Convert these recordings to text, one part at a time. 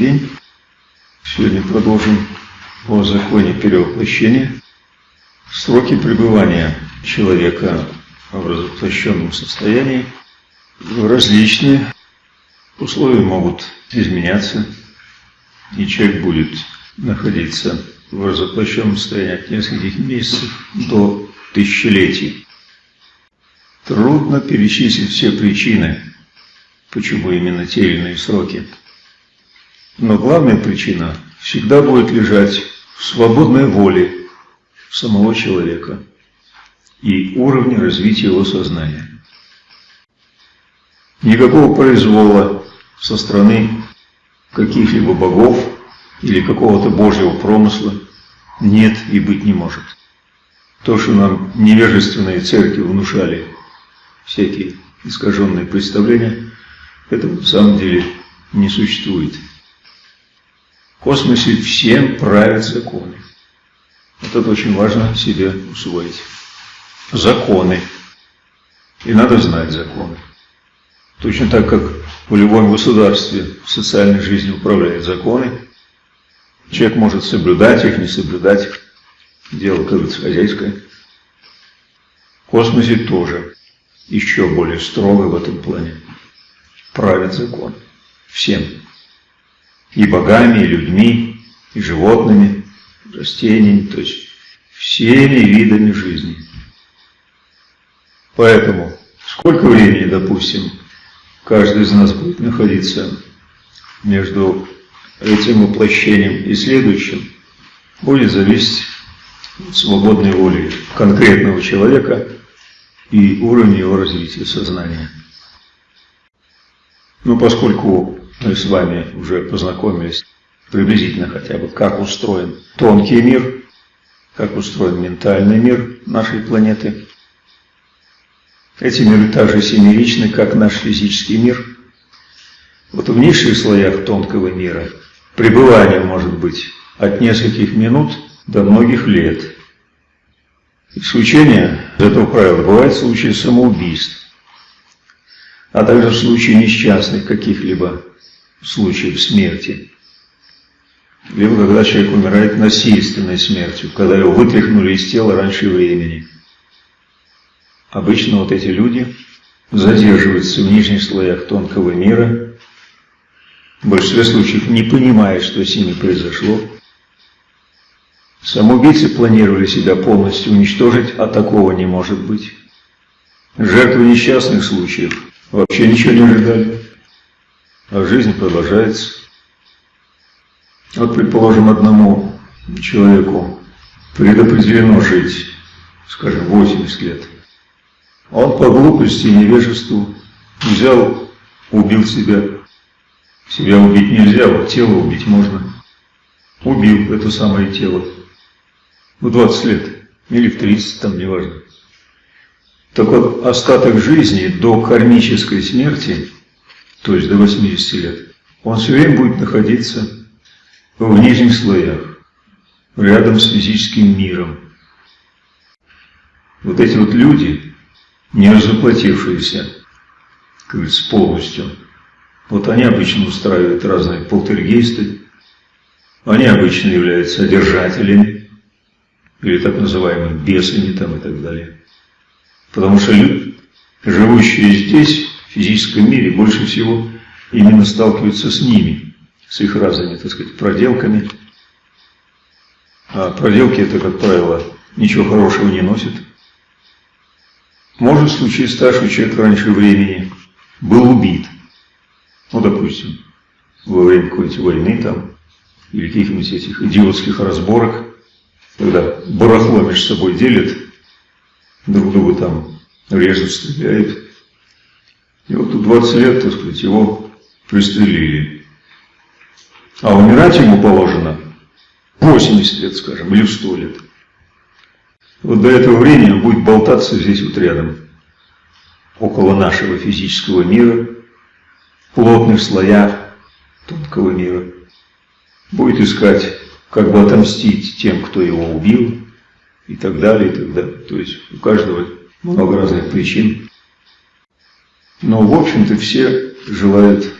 день. Сегодня продолжим о законе перевоплощения. Сроки пребывания человека в развоплощенном состоянии различные. Условия могут изменяться, и человек будет находиться в развоплощенном состоянии от нескольких месяцев до тысячелетий. Трудно перечислить все причины, почему именно те или иные сроки. Но главная причина всегда будет лежать в свободной воле самого человека и уровне развития его сознания. Никакого произвола со стороны каких-либо богов или какого-то божьего промысла нет и быть не может. То, что нам невежественные церкви внушали, всякие искаженные представления, это на самом деле не существует. В космосе всем правят законы. Это очень важно себе усвоить. Законы. И надо знать законы. Точно так, как в любом государстве в социальной жизни управляют законы, человек может соблюдать их, не соблюдать. Дело, как говорится, хозяйское. В космосе тоже еще более строго в этом плане правит закон. Всем. И богами, и людьми, и животными, растениями, то есть всеми видами жизни. Поэтому сколько времени, допустим, каждый из нас будет находиться между этим воплощением и следующим, будет зависеть от свободной воли конкретного человека и уровня его развития сознания. Ну, поскольку мы с вами уже познакомились приблизительно хотя бы, как устроен тонкий мир, как устроен ментальный мир нашей планеты, эти миры также семеричны, как наш физический мир. Вот в низших слоях тонкого мира пребывание может быть от нескольких минут до многих лет. Исключение из этого правила бывает в случае самоубийств а также в случае несчастных каких-либо случаев смерти. Либо когда человек умирает насильственной смертью, когда его вытряхнули из тела раньше времени. Обычно вот эти люди задерживаются в нижних слоях тонкого мира, в большинстве случаев не понимая, что с ними произошло. Самоубийцы планировали себя полностью уничтожить, а такого не может быть. Жертвы несчастных случаев – Вообще ничего не ожидали. А жизнь продолжается. Вот, предположим, одному человеку предопределено жить, скажем, 80 лет. Он по глупости и невежеству взял, убил себя. Себя убить нельзя, вот тело убить можно. Убил это самое тело. В 20 лет. Или в 30, там, неважно. Так вот, остаток жизни до кармической смерти, то есть до 80 лет, он все время будет находиться в нижних слоях, рядом с физическим миром. Вот эти вот люди, не разоплатившиеся, как говорится, полностью, вот они обычно устраивают разные полтергейсты, они обычно являются одержателями, или так называемыми бесами там и так далее. Потому что люди, живущие здесь, физическом мире, больше всего именно сталкиваются с ними, с их разными, так сказать, проделками. А проделки это, как правило, ничего хорошего не носят. Может случиться так, что человек раньше времени был убит. Ну, допустим, во время какой-нибудь войны там, или каких-нибудь этих идиотских разборок, когда барахло между собой делят, друг друга там режут, стреляют. И вот тут 20 лет, так сказать, его пристрелили. А умирать ему положено 80 лет, скажем, или в 100 лет. Вот до этого времени он будет болтаться здесь вот рядом, около нашего физического мира, в плотных слоях тонкого мира. Будет искать, как бы отомстить тем, кто его убил, и так далее, и так далее. То есть у каждого много разных причин. Но, в общем-то, все желают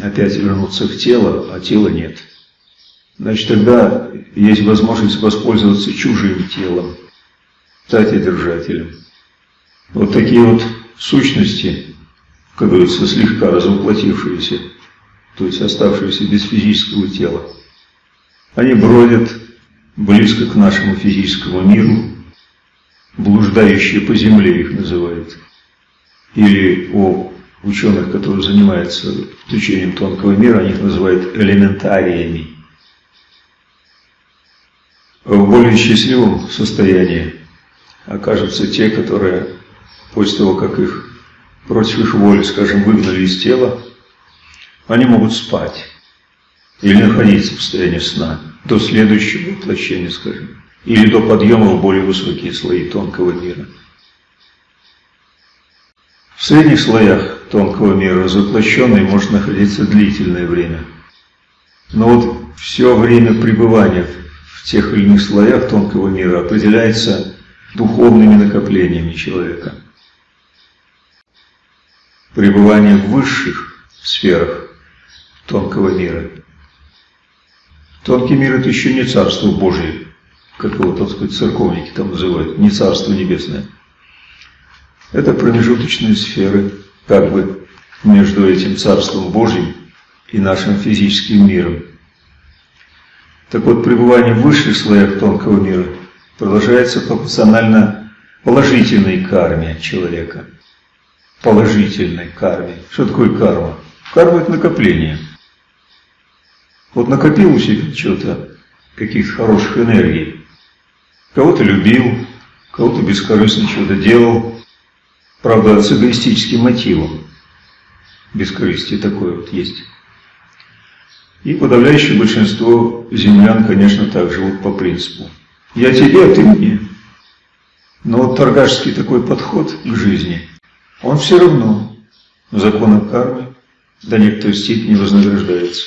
опять вернуться в тело, а тела нет. Значит, тогда есть возможность воспользоваться чужим телом, стать одержателем. Вот такие вот сущности, как говорится, слегка развоплотившиеся, то есть оставшиеся без физического тела, они бродят близко к нашему физическому миру, блуждающие по земле их называют, или о ученых, которые занимаются изучением тонкого мира, они их называют элементариями. В более счастливом состоянии окажутся те, которые после того, как их против их воли, скажем, выгнали из тела, они могут спать или находиться в состоянии сна до следующего воплощения, скажем, или до подъема в более высокие слои тонкого мира. В средних слоях тонкого мира разоплощенный может находиться длительное время. Но вот все время пребывания в тех или иных слоях тонкого мира определяется духовными накоплениями человека. Пребывание в высших сферах тонкого мира. Тонкий мир – это еще не Царство Божие, как его, так сказать, церковники там называют, не Царство Небесное. Это промежуточные сферы, как бы между этим Царством Божьим и нашим физическим миром. Так вот, пребывание в высших слоях тонкого мира продолжается пропорционально положительной карме человека. Положительной карме. Что такое карма? Карма – это накопление. Вот накопил у себя что-то, каких-то хороших энергий. Кого-то любил, кого-то бескорыстно что-то делал. Правда, с эгоистическим мотивом. Бескорыстие такое вот есть. И подавляющее большинство землян, конечно, так живут по принципу. Я тебе, а ты мне. Но вот торгашский такой подход к жизни, он все равно законом кармы до некоторой степени вознаграждается.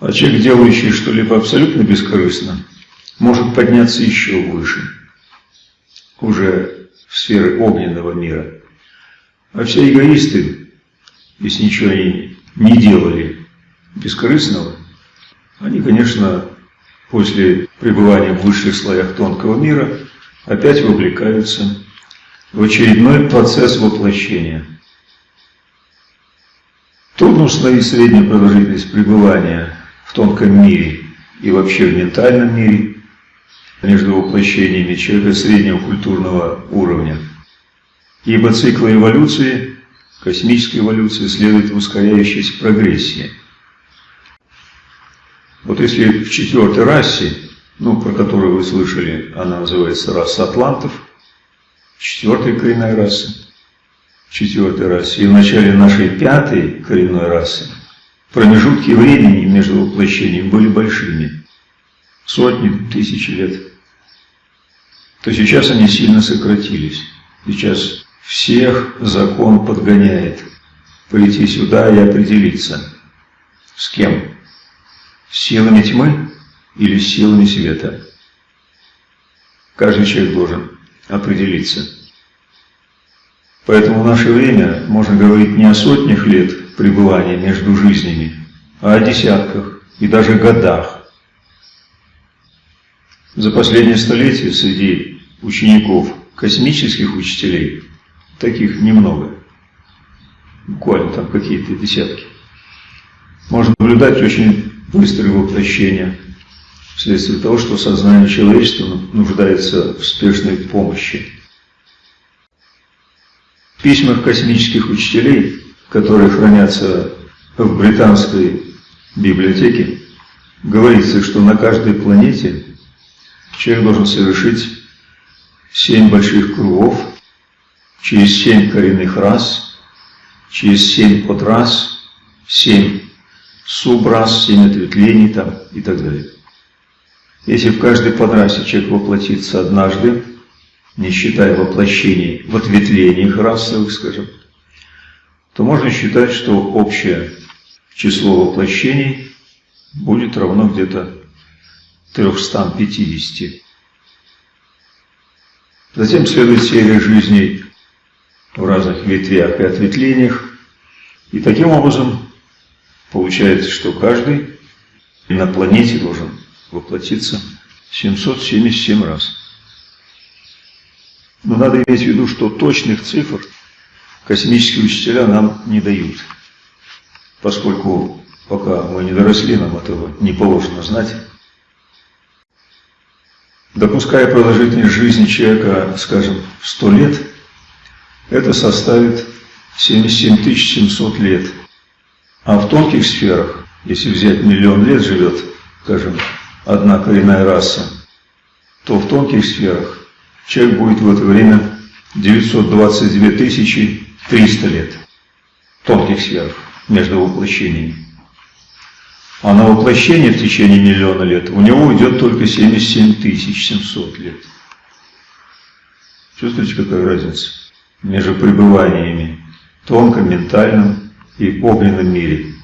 А человек, делающий что-либо абсолютно бескорыстно, может подняться еще выше, уже в сферы огненного мира. А все эгоисты, если ничего они не делали бескорыстного, они, конечно, после пребывания в высших слоях тонкого мира опять вовлекаются в очередной процесс воплощения. Трудно установить среднюю продолжительность пребывания в тонком мире и вообще в ментальном мире между воплощениями человека среднего культурного уровня. Ибо цикл эволюции, космической эволюции, следует в ускоряющейся прогрессии – вот если в четвертой расе, ну, про которую вы слышали, она называется раса атлантов, четвертая коренная раса, четвертой расе, и в начале нашей пятой коренной расы промежутки времени между воплощениями были большими, сотни, тысячи лет, то сейчас они сильно сократились. Сейчас всех закон подгоняет прийти сюда и определиться, с кем силами тьмы или силами света. Каждый человек должен определиться. Поэтому в наше время можно говорить не о сотнях лет пребывания между жизнями, а о десятках и даже годах. За последнее столетие среди учеников космических учителей таких немного. Буквально там какие-то десятки. Можно наблюдать очень быстрое воплощение, вследствие того, что сознание человечества нуждается в спешной помощи. В письмах космических учителей, которые хранятся в британской библиотеке, говорится, что на каждой планете человек должен совершить семь больших кругов через семь коренных рас, через семь подрас, семь субрас, семь ответвлений там и так далее. Если в каждой подрасе человек воплотится однажды, не считая воплощений в ответвлениях расовых, скажем, то можно считать, что общее число воплощений будет равно где-то 350. Затем следует серия жизней в разных ветвях и ответвлениях, и таким образом Получается, что каждый на планете должен воплотиться 777 раз. Но надо иметь в виду, что точных цифр космические учителя нам не дают, поскольку пока мы не доросли, нам этого не положено знать. Допуская продолжительность жизни человека, скажем, в 100 лет, это составит 77 700 лет. А в тонких сферах, если взять миллион лет живет, скажем, одна коренная раса, то в тонких сферах человек будет в это время 922 300 лет тонких сферах между воплощениями. А на воплощение в течение миллиона лет у него уйдет только 77 700 лет. Чувствуете, какая разница между пребываниями в тонком, ментальном и огненном мире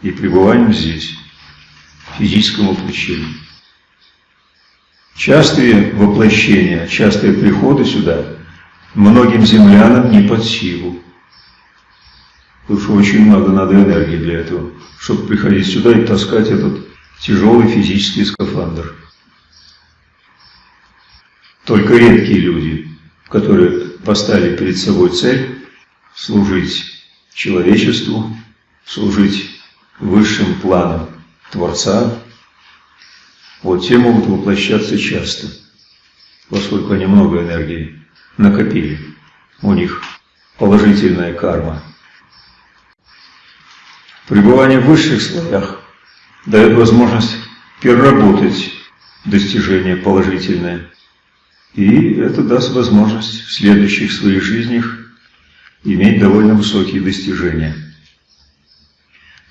и пребыванием здесь, в физическом воплощении. Частые воплощения, частые приходы сюда многим землянам не под силу. Потому что очень много надо энергии для этого, чтобы приходить сюда и таскать этот тяжелый физический скафандр. Только редкие люди, которые поставили перед собой цель служить человечеству, служить высшим планам Творца, вот те могут воплощаться часто, поскольку они много энергии накопили. У них положительная карма. Пребывание в высших слоях дает возможность переработать достижения положительное. И это даст возможность в следующих своих жизнях иметь довольно высокие достижения.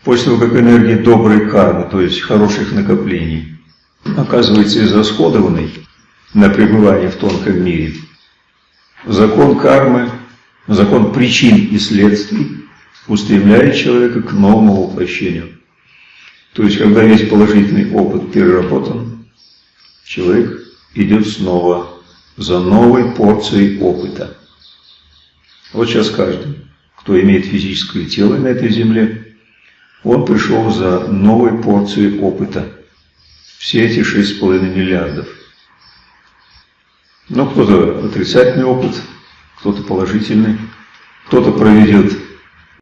После того, как энергия доброй кармы, то есть хороших накоплений, оказывается израсходованной на пребывание в тонком мире, закон кармы, закон причин и следствий устремляет человека к новому воплощению. То есть, когда весь положительный опыт переработан, человек идет снова за новой порцией опыта. Вот сейчас каждый, кто имеет физическое тело на этой земле, он пришел за новой порцией опыта. Все эти 6,5 миллиардов. Но кто-то отрицательный опыт, кто-то положительный, кто-то проведет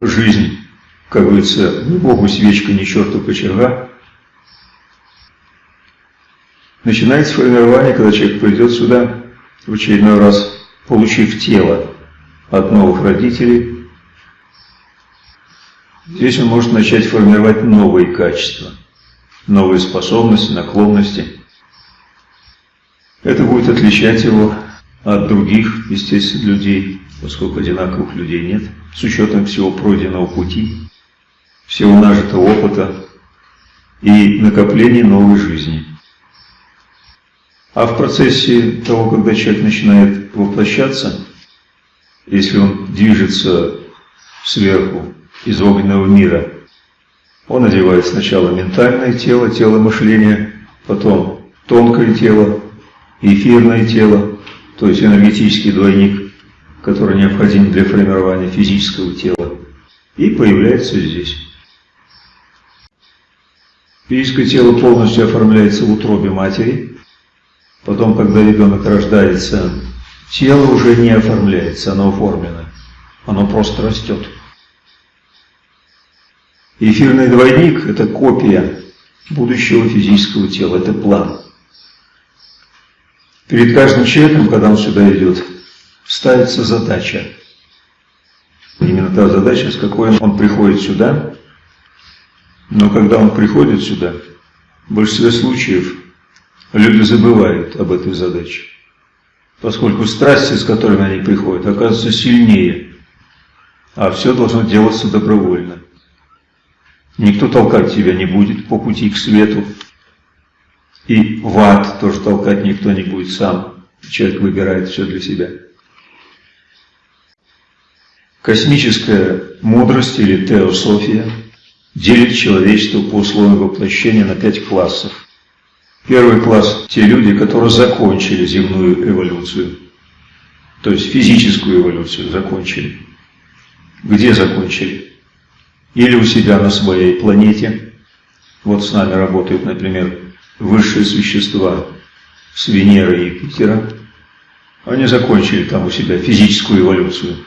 жизнь, как говорится, ни богу свечка, ни черту кочерга. Начинается формирование, когда человек придет сюда в очередной раз, получив тело от новых родителей, здесь он может начать формировать новые качества, новые способности, наклонности. Это будет отличать его от других, естественно, людей, поскольку одинаковых людей нет, с учетом всего пройденного пути, всего нажитого опыта и накопления новой жизни. А в процессе того, когда человек начинает воплощаться, если он движется сверху из огненного мира, он одевает сначала ментальное тело, тело мышления, потом тонкое тело, эфирное тело, то есть энергетический двойник, который необходим для формирования физического тела, и появляется здесь. Физическое тело полностью оформляется в утробе матери, потом, когда ребенок рождается, Тело уже не оформляется, оно оформлено. Оно просто растет. Эфирный двойник – это копия будущего физического тела, это план. Перед каждым человеком, когда он сюда идет, ставится задача. Именно та задача, с какой он приходит сюда. Но когда он приходит сюда, в большинстве случаев люди забывают об этой задаче поскольку страсти, с которыми они приходят, оказываются сильнее, а все должно делаться добровольно. Никто толкать тебя не будет по пути к свету, и в ад тоже толкать никто не будет сам. Человек выбирает все для себя. Космическая мудрость или теософия делит человечество по условиям воплощения на пять классов. Первый класс – те люди, которые закончили земную эволюцию, то есть физическую эволюцию закончили. Где закончили? или у себя на своей планете. Вот с нами работают, например, высшие существа с Венеры и Юпитера. Они закончили там у себя физическую эволюцию.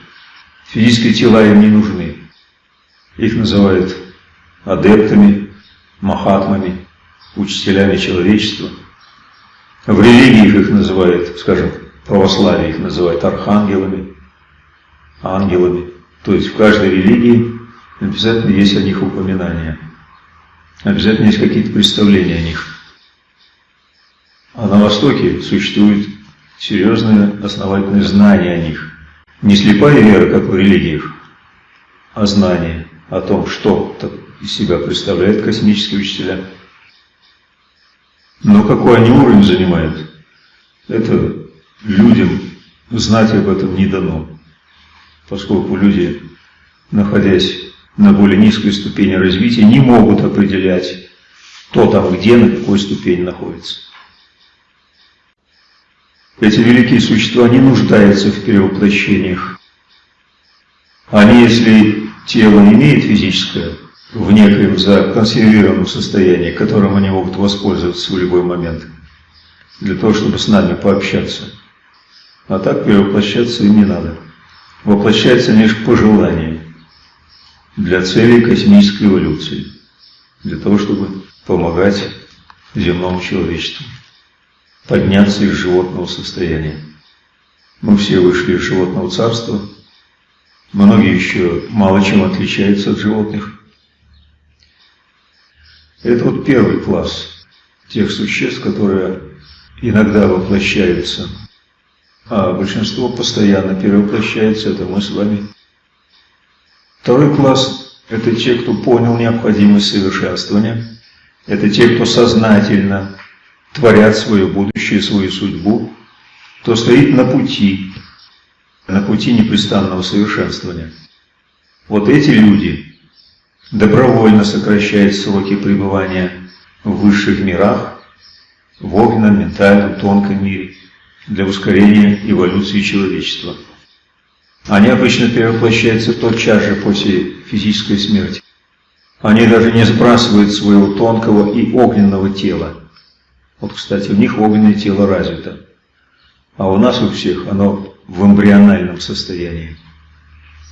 Физические тела им не нужны. Их называют адептами, махатмами, учителями человечества. В религиях их называют, скажем, православие их называют архангелами, ангелами. То есть в каждой религии обязательно есть о них упоминания. Обязательно есть какие-то представления о них. А на Востоке существует серьезное основательное знание о них. Не слепая вера, как в религиях, а знание о том, что из себя представляют космические учителя. Но какой они уровень занимают, это людям знать об этом не дано, поскольку люди, находясь на более низкой ступени развития, не могут определять, кто там где, на какой ступени находится. Эти великие существа не нуждаются в перевоплощениях. Они, если тело имеет физическое, в некоем законсервированном состоянии, которым они могут воспользоваться в любой момент, для того, чтобы с нами пообщаться. А так перевоплощаться им не надо. Воплощается лишь по желанию, для целей космической эволюции, для того, чтобы помогать земному человечеству подняться из животного состояния. Мы все вышли из животного царства, многие еще мало чем отличаются от животных. Это вот первый класс тех существ, которые иногда воплощаются, а большинство постоянно перевоплощается, это мы с вами. Второй класс – это те, кто понял необходимость совершенствования, это те, кто сознательно творят свое будущее, свою судьбу, кто стоит на пути, на пути непрестанного совершенствования. Вот эти люди добровольно сокращают сроки пребывания в высших мирах, в огненном, ментальном, тонком мире, для ускорения эволюции человечества. Они обычно перевоплощаются тотчас же после физической смерти. Они даже не сбрасывают своего тонкого и огненного тела. Вот, кстати, у них огненное тело развито, а у нас у всех оно в эмбриональном состоянии.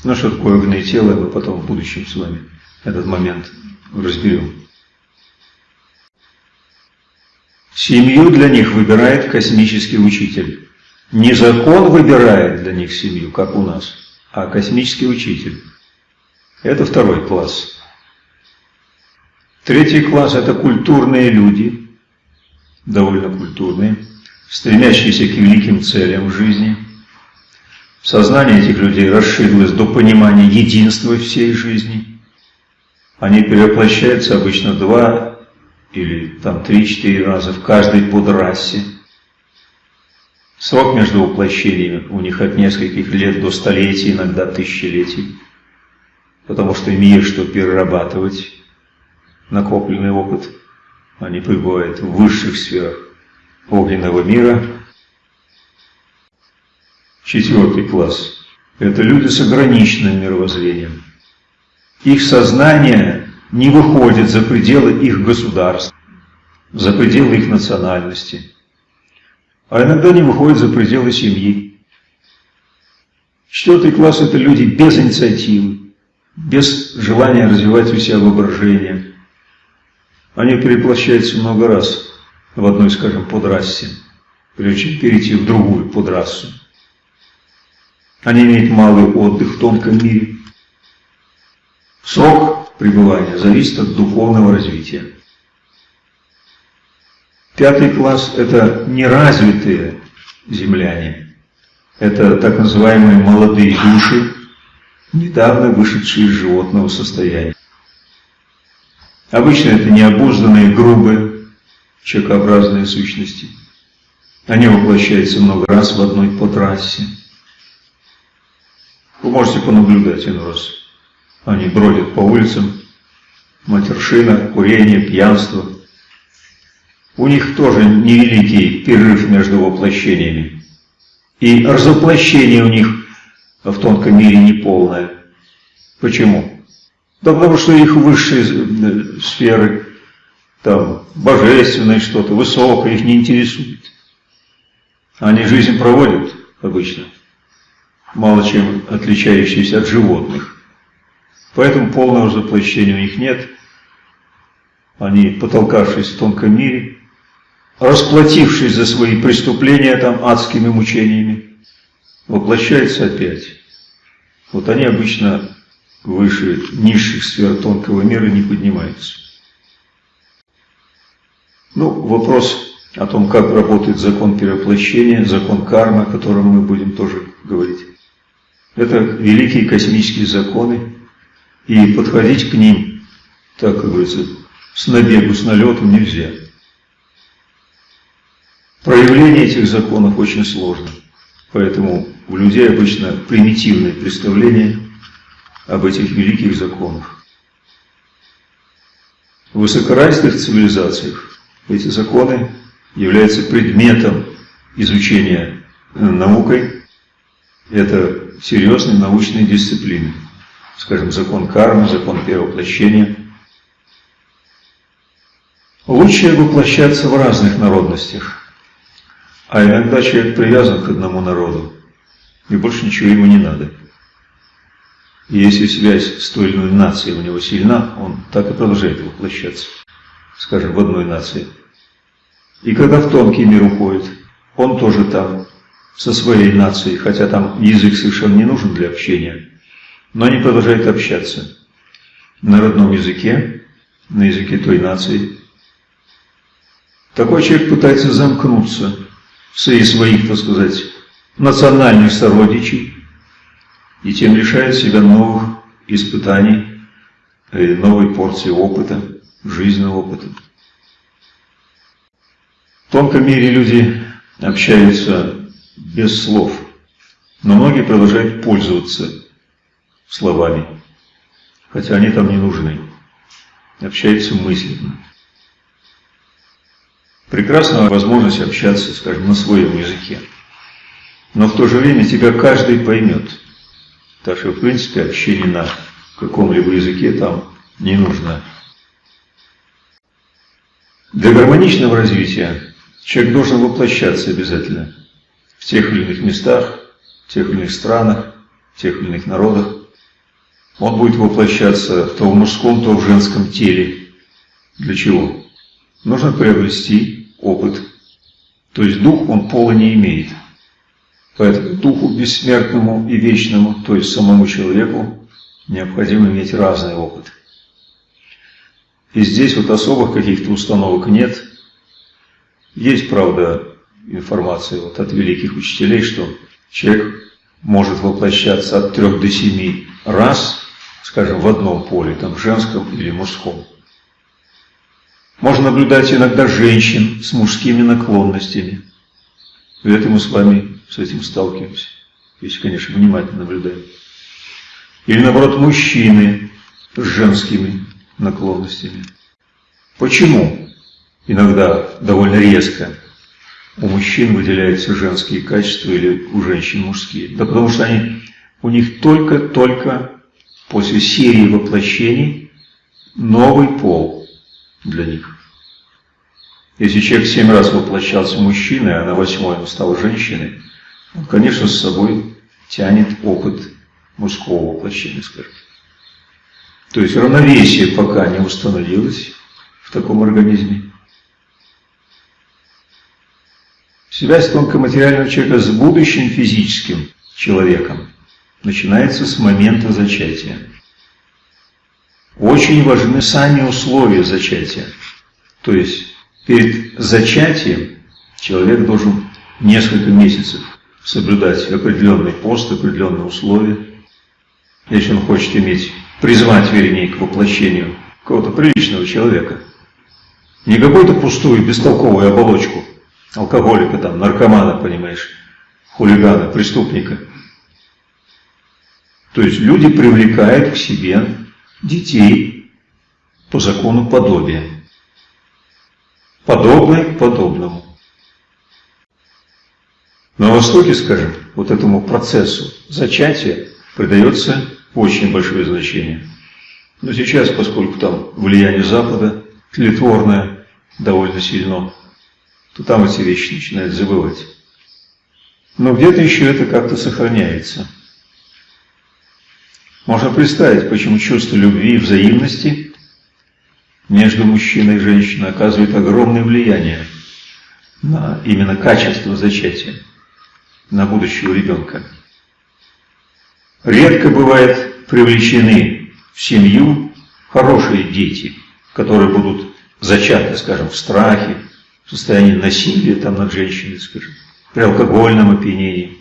Ну, что такое огненное тело, мы потом в будущем с вами этот момент разберем. Семью для них выбирает космический учитель. Не закон выбирает для них семью, как у нас, а космический учитель. Это второй класс. Третий класс – это культурные люди, довольно культурные, стремящиеся к великим целям в жизни. Сознание этих людей расширилось до понимания единства всей жизни. Они перевоплощаются обычно два или там три-четыре раза в каждой подрасе. Срок между воплощениями у них от нескольких лет до столетий, иногда тысячелетий, потому что им что перерабатывать, накопленный опыт. Они пребывают в высших сферах огненного мира. Четвертый класс – это люди с ограниченным мировоззрением. Их сознание не выходит за пределы их государств, за пределы их национальности, а иногда не выходит за пределы семьи. Четвертый класс – это люди без инициативы, без желания развивать у себя воображение. Они переплощаются много раз в одной, скажем, подрассе, прежде чем перейти в другую подрассу. Они имеют малый отдых в тонком мире, Срок пребывания зависит от духовного развития. Пятый класс – это неразвитые земляне. Это так называемые молодые души, недавно вышедшие из животного состояния. Обычно это необузданные, грубые, человекообразные сущности. Они воплощаются много раз в одной потрассе. Вы можете понаблюдать иной раз. Они бродят по улицам, матершина, курение, пьянство. У них тоже невеликий перерыв между воплощениями. И разоплощение у них в тонком мире неполное. Почему? Да потому что их высшие э, сферы, там, божественное что-то, высокое, их не интересует. Они жизнь проводят обычно, мало чем отличающиеся от животных. Поэтому полного заплощения у них нет. Они, потолкавшись в тонком мире, расплатившись за свои преступления там адскими мучениями, воплощаются опять. Вот они обычно выше низших сфер тонкого мира не поднимаются. Ну, вопрос о том, как работает закон перевоплощения, закон кармы, о котором мы будем тоже говорить. Это великие космические законы, и подходить к ним, так как говорится, с набегу, с налетом нельзя. Проявление этих законов очень сложно, поэтому у людей обычно примитивное представление об этих великих законах. В высокоразвитых цивилизациях эти законы являются предметом изучения э, наукой. Это серьезные научные дисциплины. Скажем, закон кармы, закон перевоплощения. Лучше воплощаться в разных народностях. А иногда человек привязан к одному народу, и больше ничего ему не надо. И если связь с той или иной нацией у него сильна, он так и продолжает воплощаться, скажем, в одной нации. И когда в тонкий мир уходит, он тоже там, со своей нацией, хотя там язык совершенно не нужен для общения, но они продолжают общаться на родном языке, на языке той нации. Такой человек пытается замкнуться среди своих, так сказать, национальных сородичей, и тем лишает себя новых испытаний, новой порции опыта, жизненного опыта. В тонком мире люди общаются без слов, но многие продолжают пользоваться словами, хотя они там не нужны. Общаются мысленно. Прекрасная возможность общаться, скажем, на своем языке. Но в то же время тебя каждый поймет. Так что, в принципе, общение на каком-либо языке там не нужно. Для гармоничного развития человек должен воплощаться обязательно в тех или иных местах, в тех или иных странах, в тех или иных народах. Он будет воплощаться то в мужском, то в женском теле. Для чего? Нужно приобрести опыт. То есть дух он пола не имеет. Поэтому духу бессмертному и вечному, то есть самому человеку, необходимо иметь разный опыт. И здесь вот особых каких-то установок нет. Есть, правда, информация вот от великих учителей, что человек может воплощаться от трех до семи раз, скажем, в одном поле, там, женском или мужском. Можно наблюдать иногда женщин с мужскими наклонностями. И это мы с вами с этим сталкиваемся, если, конечно, внимательно наблюдаем. Или, наоборот, мужчины с женскими наклонностями. Почему иногда довольно резко у мужчин выделяются женские качества или у женщин мужские? Да потому что они, у них только-только после серии воплощений новый пол для них. Если человек семь раз воплощался мужчиной, а на восьмой он стал женщиной, он, конечно, с собой тянет опыт мужского воплощения, скажем. То есть равновесие пока не установилось в таком организме. Связь тонкоматериального человека с будущим физическим человеком начинается с момента зачатия. Очень важны сами условия зачатия. То есть перед зачатием человек должен несколько месяцев соблюдать определенный пост, определенные условия. Если он хочет иметь, призвать, вернее, к воплощению какого-то приличного человека. Не какую-то пустую, бестолковую оболочку алкоголика, там, наркомана, понимаешь, хулигана, преступника. То есть люди привлекают к себе детей по закону подобия. Подобное к подобному. На Востоке, скажем, вот этому процессу зачатия придается очень большое значение. Но сейчас, поскольку там влияние Запада тлетворное довольно сильно, то там эти вещи начинают забывать. Но где-то еще это как-то сохраняется. Можно представить, почему чувство любви и взаимности между мужчиной и женщиной оказывает огромное влияние на именно качество зачатия, на будущего ребенка. Редко бывает привлечены в семью хорошие дети, которые будут зачаты, скажем, в страхе, в состоянии насилия там над женщиной, скажем, при алкогольном опьянении,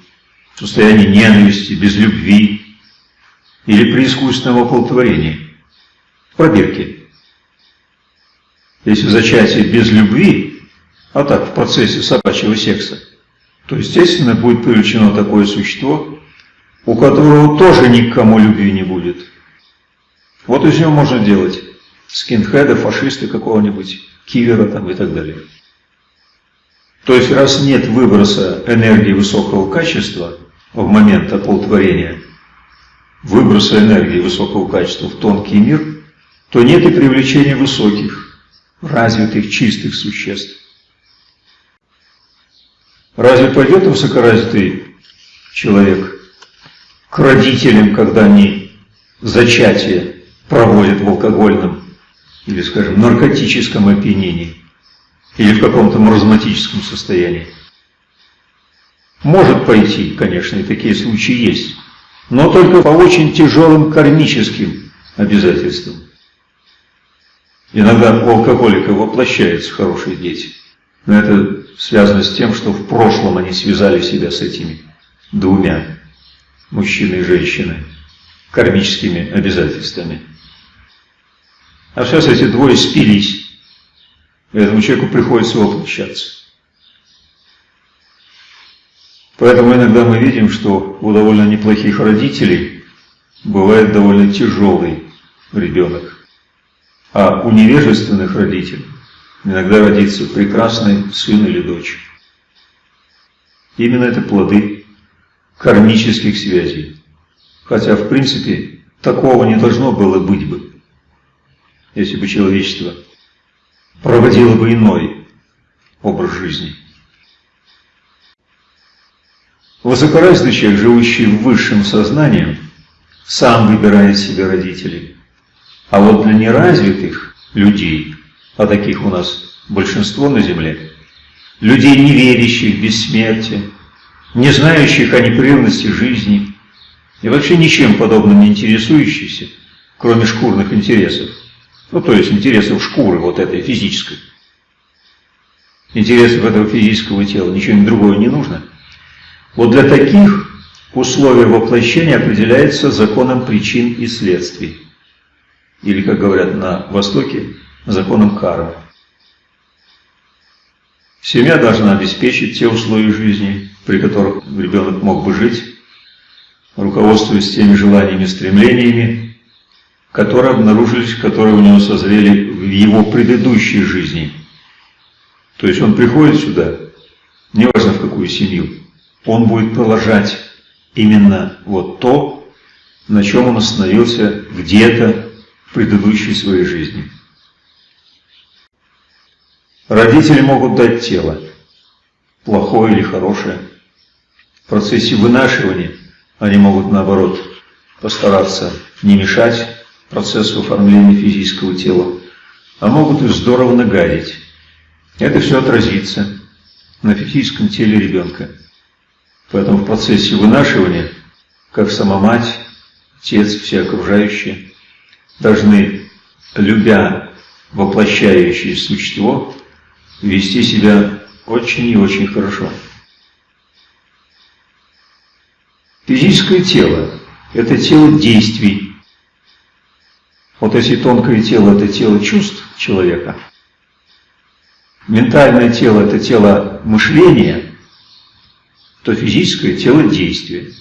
в состоянии ненависти, без любви или при искусственном оплодотворении, в пробирке. Если зачатие без любви, а так в процессе собачьего секса, то, естественно, будет привлечено такое существо, у которого тоже никому любви не будет. Вот из него можно делать скинхеда, фашиста какого-нибудь, киллера там и так далее. То есть, раз нет выброса энергии высокого качества в момент оплодотворения, выброса энергии высокого качества в тонкий мир, то нет и привлечения высоких, развитых, чистых существ. Разве пойдет высокоразвитый человек к родителям, когда они зачатие проводят в алкогольном или, скажем, наркотическом опьянении или в каком-то маразматическом состоянии. Может пойти, конечно, и такие случаи есть, но только по очень тяжелым кармическим обязательствам. Иногда у алкоголика воплощаются хорошие дети, но это связано с тем, что в прошлом они связали себя с этими двумя, мужчиной и женщиной, кармическими обязательствами. А сейчас эти двое спились. Этому человеку приходится воплощаться. Поэтому иногда мы видим, что у довольно неплохих родителей бывает довольно тяжелый ребенок. А у невежественных родителей иногда родится прекрасный сын или дочь. Именно это плоды кармических связей. Хотя, в принципе, такого не должно было быть бы если бы человечество проводило бы иной образ жизни. Высокоразвитый человек, живущий в высшем сознании, сам выбирает себе родителей. А вот для неразвитых людей, а таких у нас большинство на Земле, людей, не верящих в бессмертие, не знающих о непрерывности жизни и вообще ничем подобным не интересующихся, кроме шкурных интересов, ну, то есть интересов шкуры вот этой физической. Интересов этого физического тела, ничего другого не нужно. Вот для таких условия воплощения определяется законом причин и следствий. Или, как говорят на Востоке, законом кармы. Семья должна обеспечить те условия жизни, при которых ребенок мог бы жить, руководствуясь теми желаниями и стремлениями, которые обнаружились, которые у него созрели в его предыдущей жизни. То есть он приходит сюда, неважно в какую семью, он будет продолжать именно вот то, на чем он остановился где-то в предыдущей своей жизни. Родители могут дать тело, плохое или хорошее. В процессе вынашивания они могут, наоборот, постараться не мешать процессу оформления физического тела, а могут и здорово нагадить. Это все отразится на физическом теле ребенка. Поэтому в процессе вынашивания, как сама мать, отец, все окружающие, должны, любя воплощающее существо, вести себя очень и очень хорошо. Физическое тело – это тело действий, вот если тонкое тело – это тело чувств человека, ментальное тело – это тело мышления, то физическое – тело действия.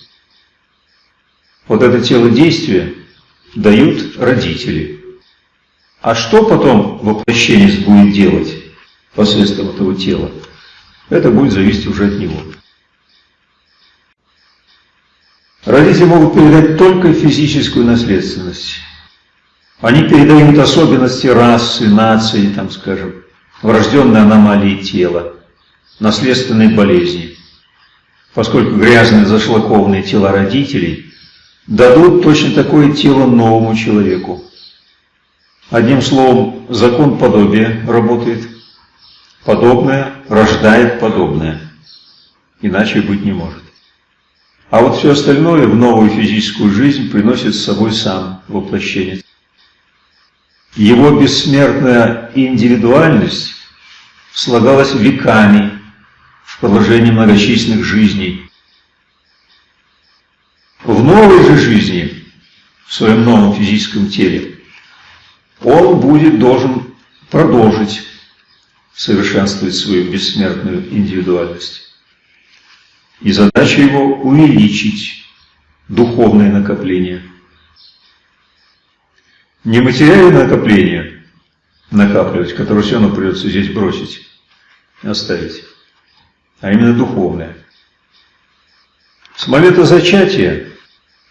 Вот это тело действия дают родители. А что потом воплощенец будет делать посредством этого тела? Это будет зависеть уже от него. Родители могут передать только физическую наследственность Они передают особенности расы, нации, там, скажем, врожденные аномалии тела, наследственные болезни. Поскольку грязные зашлакованные тела родителей дадут точно такое тело новому человеку. Одним словом, закон подобия работает. Подобное рождает подобное. Иначе быть не может. А вот все остальное в новую физическую жизнь приносит с собой сам воплощение. Его бессмертная индивидуальность слагалась веками в продолжении многочисленных жизней. В новой же жизни, в своем новом физическом теле, он будет должен продолжить совершенствовать свою бессмертную индивидуальность. И задача его увеличить духовное накопление. Не материальное накопление накапливать, которое все равно придется здесь бросить, оставить, а именно духовное. С момента зачатия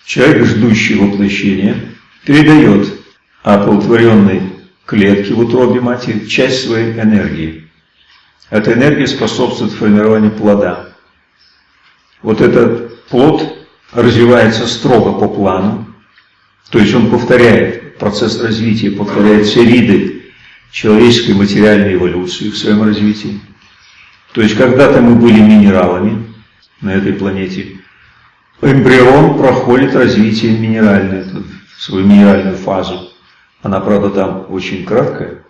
человек, ждущий воплощения, передает оплодотворенной клетке в утробе матери часть своей энергии. Эта энергия способствует формированию плода. Вот этот плод развивается строго по плану, то есть он повторяет процесс развития, повторяет все виды человеческой материальной эволюции в своем развитии. То есть когда-то мы были минералами на этой планете, эмбрион проходит развитие минеральное, свою минеральную фазу. Она, правда, там очень краткая.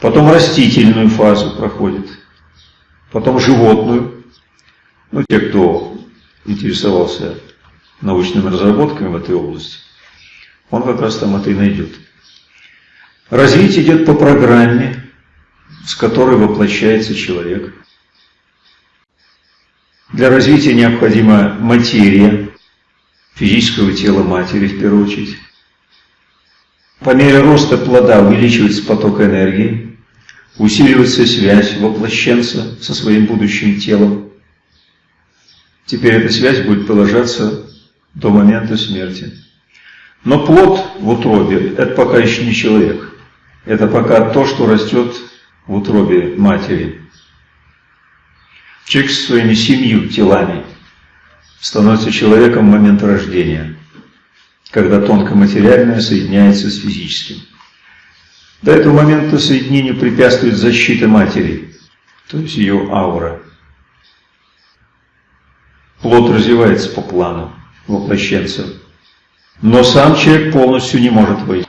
Потом растительную фазу проходит. Потом животную. Ну, те, кто интересовался научными разработками в этой области, он как раз там это и найдет. Развитие идет по программе, с которой воплощается человек. Для развития необходима материя физического тела матери в первую очередь. По мере роста плода увеличивается поток энергии, усиливается связь воплощенца со своим будущим телом. Теперь эта связь будет продолжаться до момента смерти. Но плод в утробе – это пока еще не человек. Это пока то, что растет в утробе матери. Человек со своими семью телами становится человеком в момент рождения – когда тонкоматериальное соединяется с физическим. До этого момента соединению препятствует защита матери, то есть ее аура. Плод развивается по плану воплощенца, но сам человек полностью не может войти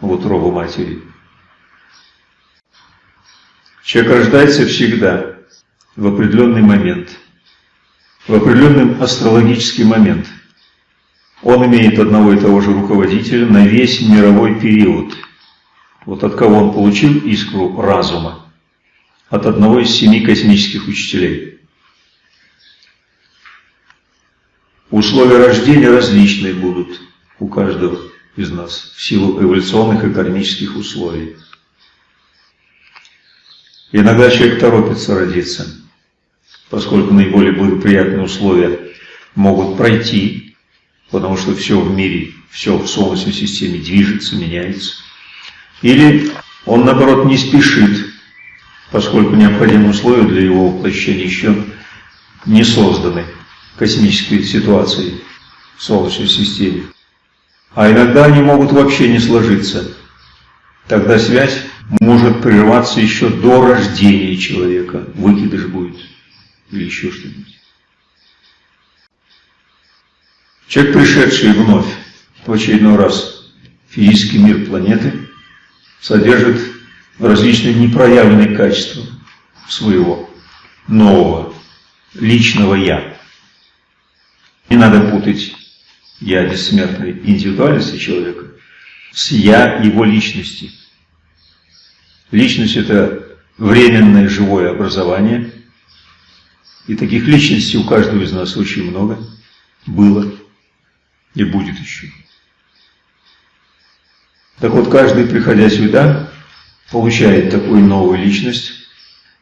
в утробу матери. Человек рождается всегда в определенный момент, в определенный астрологический момент – он имеет одного и того же руководителя на весь мировой период. Вот от кого он получил искру разума? От одного из семи космических учителей. Условия рождения различные будут у каждого из нас в силу эволюционных и кармических условий. Иногда человек торопится родиться, поскольку наиболее благоприятные условия могут пройти, потому что все в мире, все в Солнечной системе движется, меняется. Или он, наоборот, не спешит, поскольку необходимые условия для его воплощения еще не созданы космической ситуацией в Солнечной системе. А иногда они могут вообще не сложиться. Тогда связь может прерваться еще до рождения человека. Выкидыш будет или еще что-нибудь. Человек, пришедший вновь в очередной раз в физический мир планеты, содержит различные непроявленные качества своего нового личного «я». Не надо путать «я» бессмертной индивидуальности человека с «я» его личности. Личность – это временное живое образование, и таких личностей у каждого из нас очень много было и будет еще. Так вот, каждый, приходя сюда, получает такую новую личность,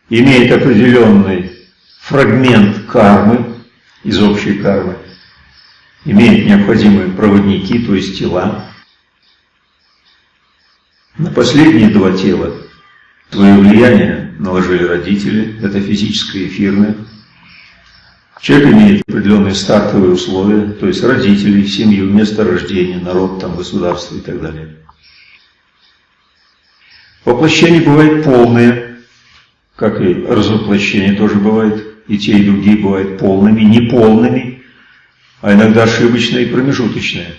имеет определенный фрагмент кармы из общей кармы, имеет необходимые проводники, то есть тела, На последние два тела свое влияние наложили родители, это физическое и эфирное. Человек имеет определенные стартовые условия, то есть родители, семью, место рождения, народ, там, государство и так далее. Воплощения бывают полные, как и развоплощения тоже бывает, и те, и другие бывают полными, неполными, а иногда ошибочные и промежуточные.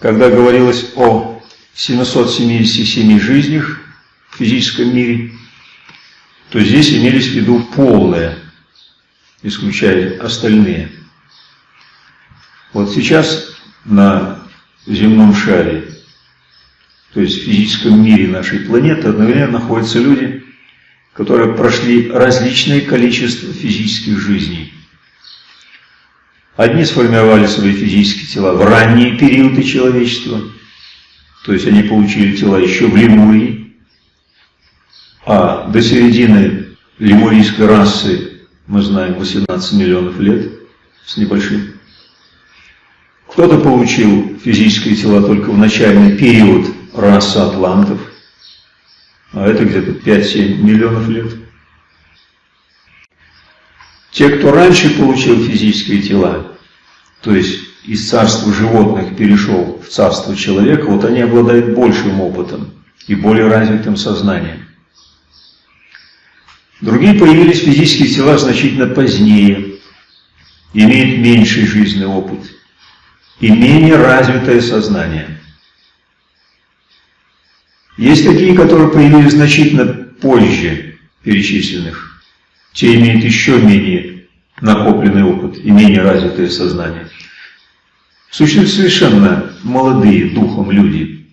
Когда говорилось о 777 жизнях в физическом мире, то здесь имелись в виду полные, исключая остальные. Вот сейчас на земном шаре, то есть в физическом мире нашей планеты, одновременно находятся люди, которые прошли различное количество физических жизней. Одни сформировали свои физические тела в ранние периоды человечества, то есть они получили тела еще в Лемурии, а до середины лемурийской расы, мы знаем, 18 миллионов лет с небольшим. Кто-то получил физические тела только в начальный период расы атлантов, а это где-то 5-7 миллионов лет. Те, кто раньше получил физические тела, то есть из царства животных перешел в царство человека, вот они обладают большим опытом и более развитым сознанием. Другие появились физические тела значительно позднее, имеют меньший жизненный опыт и менее развитое сознание. Есть такие, которые появились значительно позже перечисленных. Те имеют еще менее накопленный опыт и менее развитое сознание. Существуют совершенно молодые духом люди,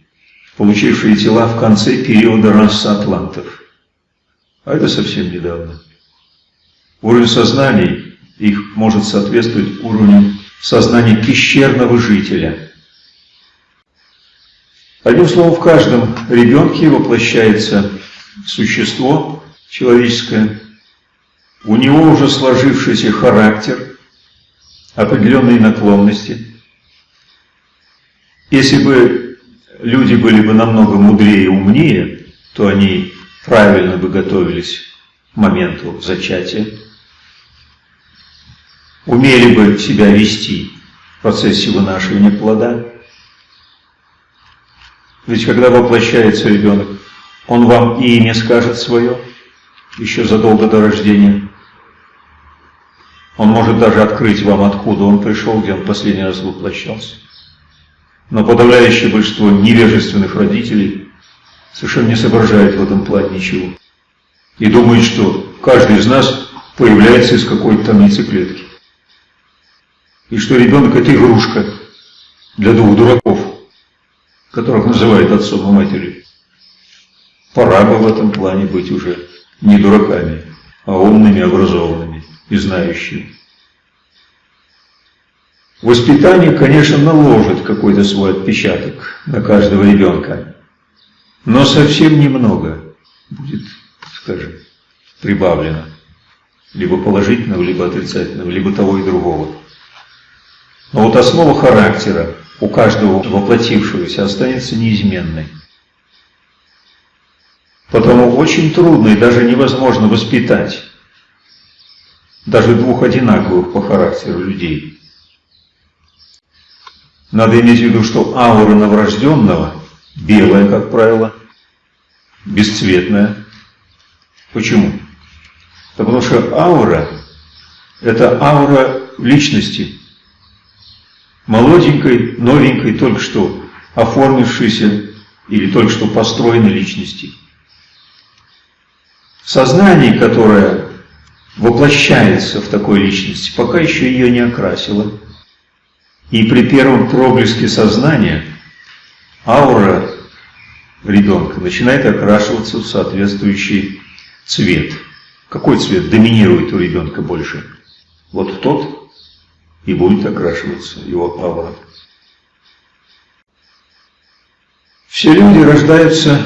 получившие тела в конце периода расы атлантов. А это совсем недавно. Уровень сознаний их может соответствовать уровню сознания пещерного жителя. Одним словом, в каждом ребенке воплощается существо человеческое, у него уже сложившийся характер, определенные наклонности. Если бы люди были бы намного мудрее и умнее, то они правильно бы готовились к моменту зачатия, умели бы себя вести в процессе вынашивания плода, ведь когда воплощается ребенок, он вам и имя скажет свое, еще задолго до рождения. Он может даже открыть вам, откуда он пришел, где он последний раз воплощался. Но подавляющее большинство невежественных родителей совершенно не соображает в этом плане ничего. И думает, что каждый из нас появляется из какой-то там яйцеклетки. И что ребенок это игрушка для двух дураков которых называют отцом и матерью. Пора бы в этом плане быть уже не дураками, а умными, образованными и знающими. Воспитание, конечно, наложит какой-то свой отпечаток на каждого ребенка, но совсем немного будет, скажем, прибавлено. Либо положительного, либо отрицательного, либо того и другого. Но вот основа характера, у каждого воплотившегося останется неизменной. Потому очень трудно и даже невозможно воспитать даже двух одинаковых по характеру людей. Надо иметь в виду, что аура новорожденного белая, как правило, бесцветная. Почему? Потому что аура – это аура личности – молоденькой, новенькой, только что оформившейся или только что построенной личности. Сознание, которое воплощается в такой личности, пока еще ее не окрасило. И при первом проблеске сознания аура ребенка начинает окрашиваться в соответствующий цвет. Какой цвет доминирует у ребенка больше? Вот тот, и будет окрашиваться его аура. Все люди рождаются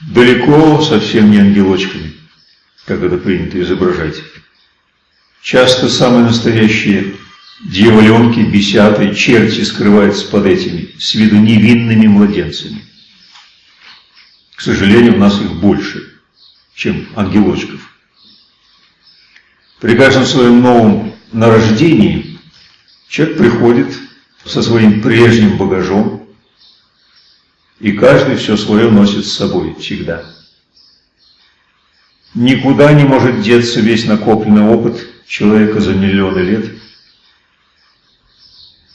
далеко совсем не ангелочками, как это принято изображать. Часто самые настоящие дьяволенки, бесяты, черти скрываются под этими, с виду невинными младенцами. К сожалению, у нас их больше, чем ангелочков. При каждом своем новом нарождении человек приходит со своим прежним багажом, и каждый все свое носит с собой всегда. Никуда не может деться весь накопленный опыт человека за миллионы лет.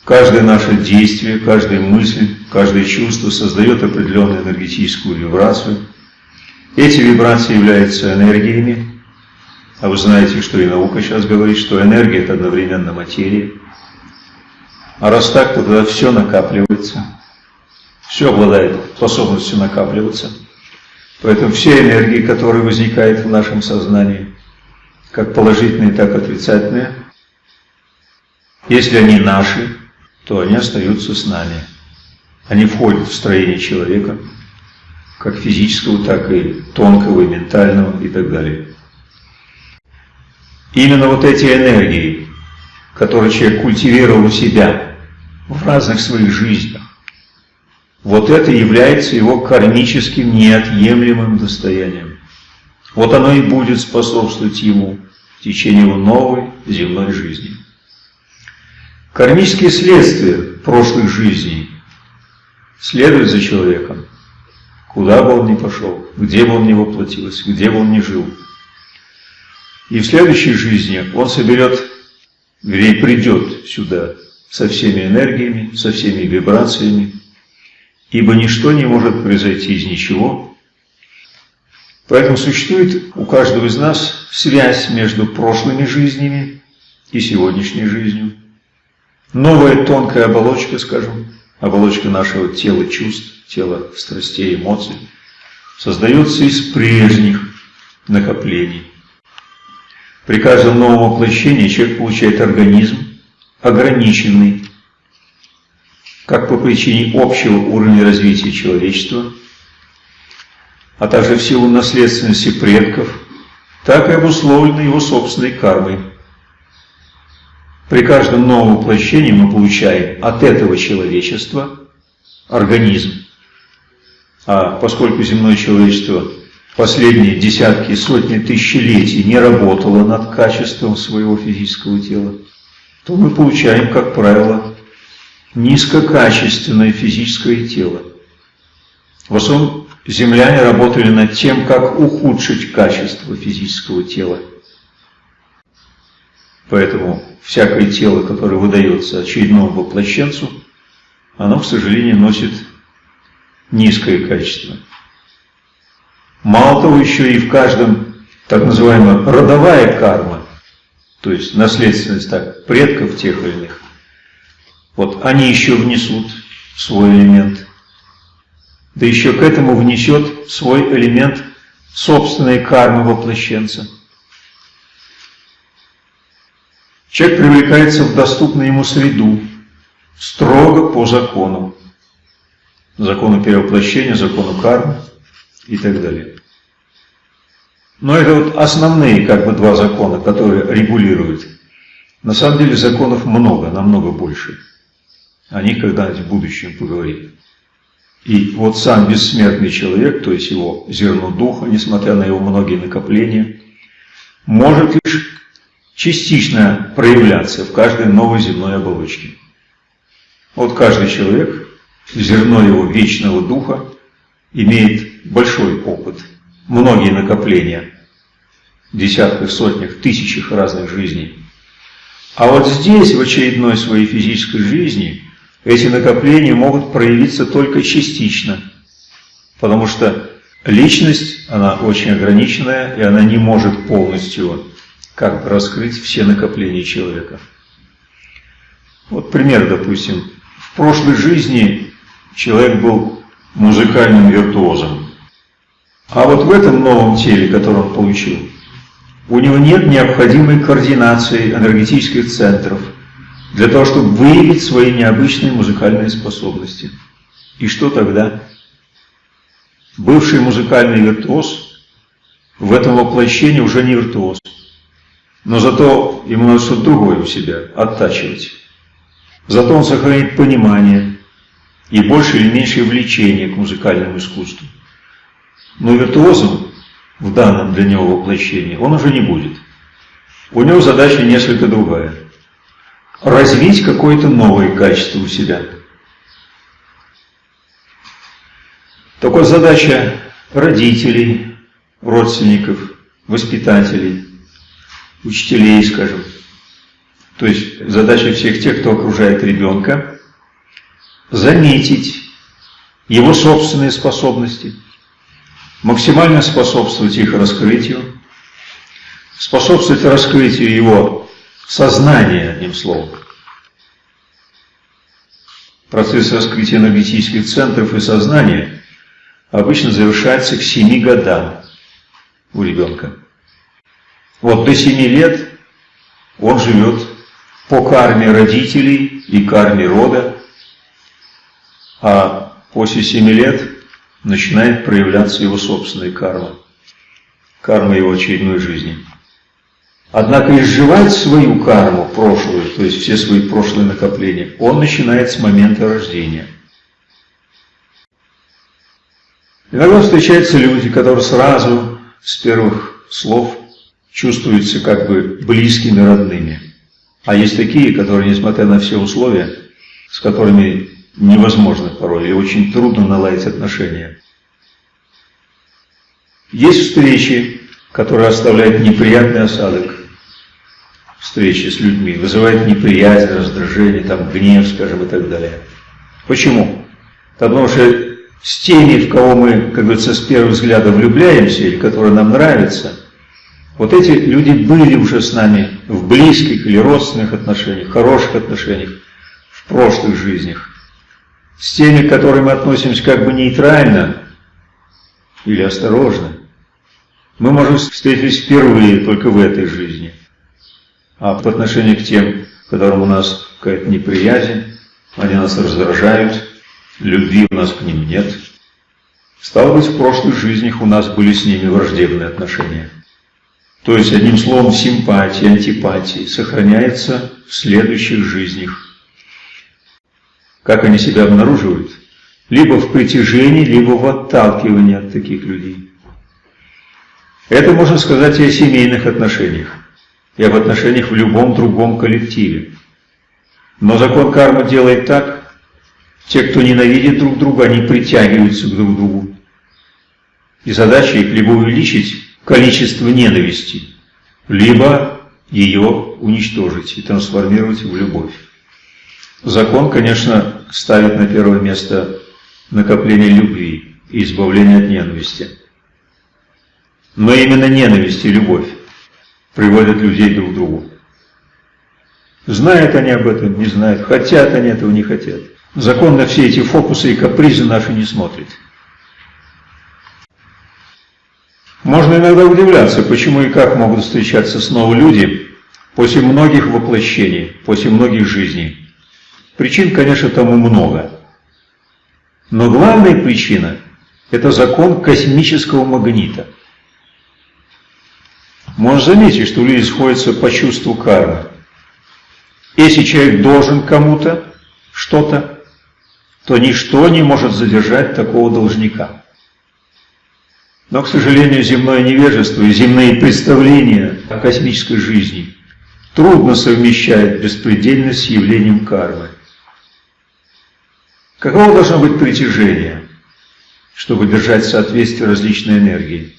Каждое наше действие, каждая мысль, каждое чувство создает определенную энергетическую вибрацию. Эти вибрации являются энергиями, а вы знаете, что и наука сейчас говорит, что энергия – это одновременно материя. А раз так, то тогда все накапливается. Все обладает способностью накапливаться. Поэтому все энергии, которые возникают в нашем сознании, как положительные, так и отрицательные, если они наши, то они остаются с нами. Они входят в строение человека, как физического, так и тонкого, и ментального, и так далее. Именно вот эти энергии, которые человек культивировал у себя в разных своих жизнях, вот это является его кармическим неотъемлемым достоянием. Вот оно и будет способствовать ему в течение его новой земной жизни. Кармические следствия прошлых жизней следуют за человеком, куда бы он ни пошел, где бы он ни воплотился, где бы он ни жил. И в следующей жизни он соберет, вернее, придет сюда со всеми энергиями, со всеми вибрациями, ибо ничто не может произойти из ничего. Поэтому существует у каждого из нас связь между прошлыми жизнями и сегодняшней жизнью. Новая тонкая оболочка, скажем, оболочка нашего тела чувств, тела страстей, эмоций, создается из прежних накоплений. При каждом новом воплощении человек получает организм, ограниченный, как по причине общего уровня развития человечества, а также в силу наследственности предков, так и обусловленной его собственной кармой. При каждом новом воплощении мы получаем от этого человечества организм. А поскольку земное человечество последние десятки, сотни тысячелетий не работало над качеством своего физического тела, то мы получаем, как правило, низкокачественное физическое тело. В основном земляне работали над тем, как ухудшить качество физического тела. Поэтому всякое тело, которое выдается очередному воплощенцу, оно, к сожалению, носит низкое качество. Мало того, еще и в каждом так называемая родовая карма, то есть наследственность так, предков тех или иных, вот они еще внесут свой элемент. Да еще к этому внесет свой элемент собственной кармы воплощенца – Человек привлекается в доступную ему среду, строго по закону. Закону перевоплощения, закону кармы и так далее. Но это вот основные как бы два закона, которые регулируют. На самом деле законов много, намного больше. О них когда-нибудь в будущем поговорим. И вот сам бессмертный человек, то есть его зерно духа, несмотря на его многие накопления, может лишь частично проявляться в каждой новой земной оболочке. Вот каждый человек, зерно его вечного духа, имеет большой опыт, многие накопления, десятках, сотнях, тысячах разных жизней. А вот здесь, в очередной своей физической жизни, эти накопления могут проявиться только частично, потому что личность, она очень ограниченная, и она не может полностью как раскрыть все накопления человека. Вот пример, допустим. В прошлой жизни человек был музыкальным виртуозом. А вот в этом новом теле, которое он получил, у него нет необходимой координации энергетических центров для того, чтобы выявить свои необычные музыкальные способности. И что тогда? Бывший музыкальный виртуоз в этом воплощении уже не виртуоз. Но зато ему надо что-то другое у себя оттачивать. Зато он сохранит понимание и больше или меньшее влечение к музыкальному искусству. Но виртуозом в данном для него воплощении он уже не будет. У него задача несколько другая. Развить какое-то новое качество у себя. Такой задача родителей, родственников, воспитателей, учителей, скажем. То есть задача всех тех, кто окружает ребенка, заметить его собственные способности, максимально способствовать их раскрытию, способствовать раскрытию его сознания, одним словом. Процесс раскрытия энергетических центров и сознания обычно завершается к 7 годам у ребенка. Вот до 7 лет он живет по карме родителей и карме рода, а после 7 лет начинает проявляться его собственная карма, карма его очередной жизни. Однако изживать свою карму прошлую, то есть все свои прошлые накопления, он начинает с момента рождения. Иногда встречаются люди, которые сразу с первых слов чувствуются как бы близкими, родными. А есть такие, которые, несмотря на все условия, с которыми невозможно порой и очень трудно наладить отношения. Есть встречи, которые оставляют неприятный осадок. Встречи с людьми, вызывают неприязнь, раздражение, там, гнев, скажем, и так далее. Почему? Потому что с теми, в кого мы, как говорится, с первого взгляда влюбляемся, или которые нам нравятся, вот эти люди были уже с нами в близких или родственных отношениях, хороших отношениях, в прошлых жизнях. С теми, к которым мы относимся как бы нейтрально или осторожно, мы можем встретиться впервые только в этой жизни. А по отношению к тем, которым у нас какая-то неприязнь, они нас раздражают, любви у нас к ним нет. Стало быть, в прошлых жизнях у нас были с ними враждебные отношения. То есть, одним словом, симпатия, антипатия сохраняется в следующих жизнях. Как они себя обнаруживают? Либо в притяжении, либо в отталкивании от таких людей. Это можно сказать и о семейных отношениях, и об отношениях в любом другом коллективе. Но закон кармы делает так, те, кто ненавидит друг друга, они притягиваются друг к другу. И задача их либо увеличить количество ненависти, либо ее уничтожить и трансформировать в любовь. Закон, конечно, ставит на первое место накопление любви и избавление от ненависти. Но именно ненависть и любовь приводят людей друг к другу. Знают они об этом, не знают, хотят они этого, не хотят. Закон на все эти фокусы и капризы наши не смотрит. Можно иногда удивляться, почему и как могут встречаться снова люди после многих воплощений, после многих жизней. Причин, конечно, тому много. Но главная причина – это закон космического магнита. Можно заметить, что люди сходятся по чувству кармы. Если человек должен кому-то что-то, то ничто не может задержать такого должника. Но, к сожалению, земное невежество и земные представления о космической жизни трудно совмещать беспредельность с явлением кармы. Каково должно быть притяжение, чтобы держать соответствие различной энергии?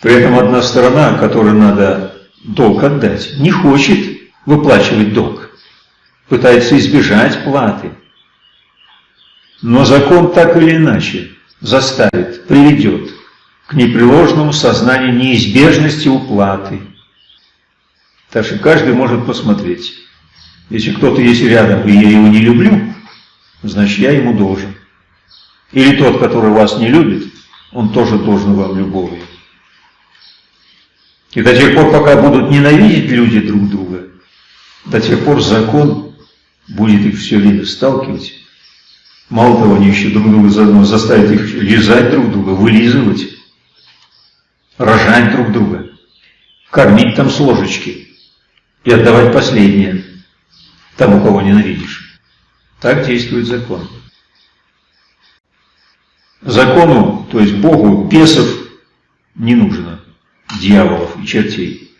При этом одна сторона, которой надо долг отдать, не хочет выплачивать долг, пытается избежать платы. Но закон так или иначе заставит, приведет к непреложному сознанию неизбежности уплаты. Так что каждый может посмотреть. Если кто-то есть рядом, и я его не люблю, значит я ему должен. Или тот, который вас не любит, он тоже должен вам любовью. И до тех пор, пока будут ненавидеть люди друг друга, до тех пор закон будет их все время сталкивать. Мало того, они еще друг друга заодно заставят их лизать друг друга, вылизывать, рожать друг друга, кормить там с ложечки и отдавать последнее тому, кого ненавидишь. Так действует закон. Закону, то есть Богу, бесов не нужно, дьяволов и чертей.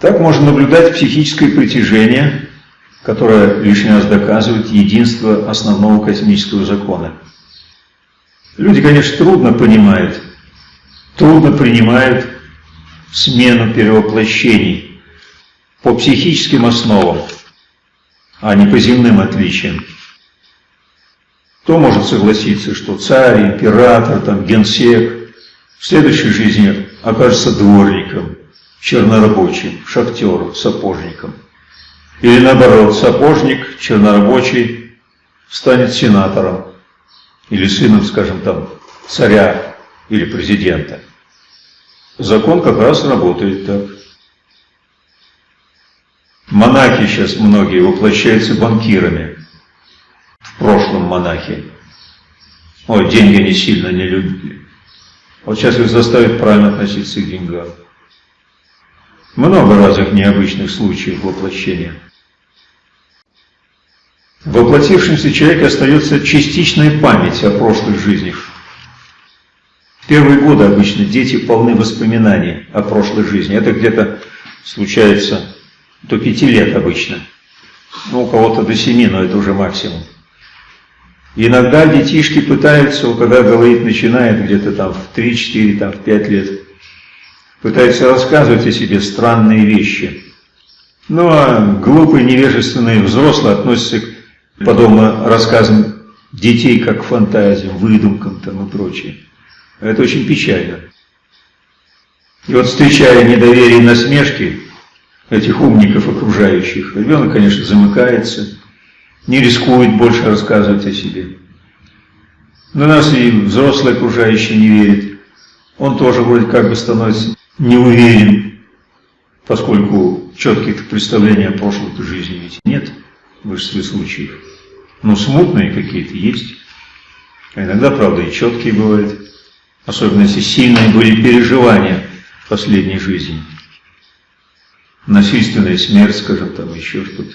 Так можно наблюдать психическое притяжение, которое лишний раз доказывает единство основного космического закона. Люди, конечно, трудно понимают, трудно принимают смену перевоплощений по психическим основам, а не по земным отличиям. Кто может согласиться, что царь, император, там, генсек в следующей жизни окажется дворником, чернорабочим, шахтером, сапожником? Или наоборот, сапожник, чернорабочий станет сенатором или сыном, скажем там, царя или президента. Закон как раз работает так. Монахи сейчас многие воплощаются банкирами в прошлом монахи. Ой, деньги они сильно не любили. Вот сейчас их заставят правильно относиться к деньгам. Много разных необычных случаев воплощения. В воплотившемся человеке остается частичная память о прошлых жизнях. Первые годы обычно дети полны воспоминаний о прошлой жизни. Это где-то случается до пяти лет обычно. Ну, у кого-то до семи, но это уже максимум. Иногда детишки пытаются, когда говорит начинает где-то там в 3-4, там в 5 лет, пытаются рассказывать о себе странные вещи. Ну а глупые, невежественные взрослые относятся к подобным рассказам детей как к фантазиям, выдумкам там и прочее. Это очень печально. И вот встречая недоверие и насмешки этих умников окружающих, ребенок, конечно, замыкается, не рискует больше рассказывать о себе. Но нас и взрослый окружающий не верит. Он тоже вроде как бы становится неуверен, поскольку четких представлений о прошлой жизни ведь нет в большинстве случаев. Но смутные какие-то есть. А иногда, правда, и четкие бывают. Особенно если сильные были переживания в последней жизни. Насильственная смерть, скажем, там еще что-то.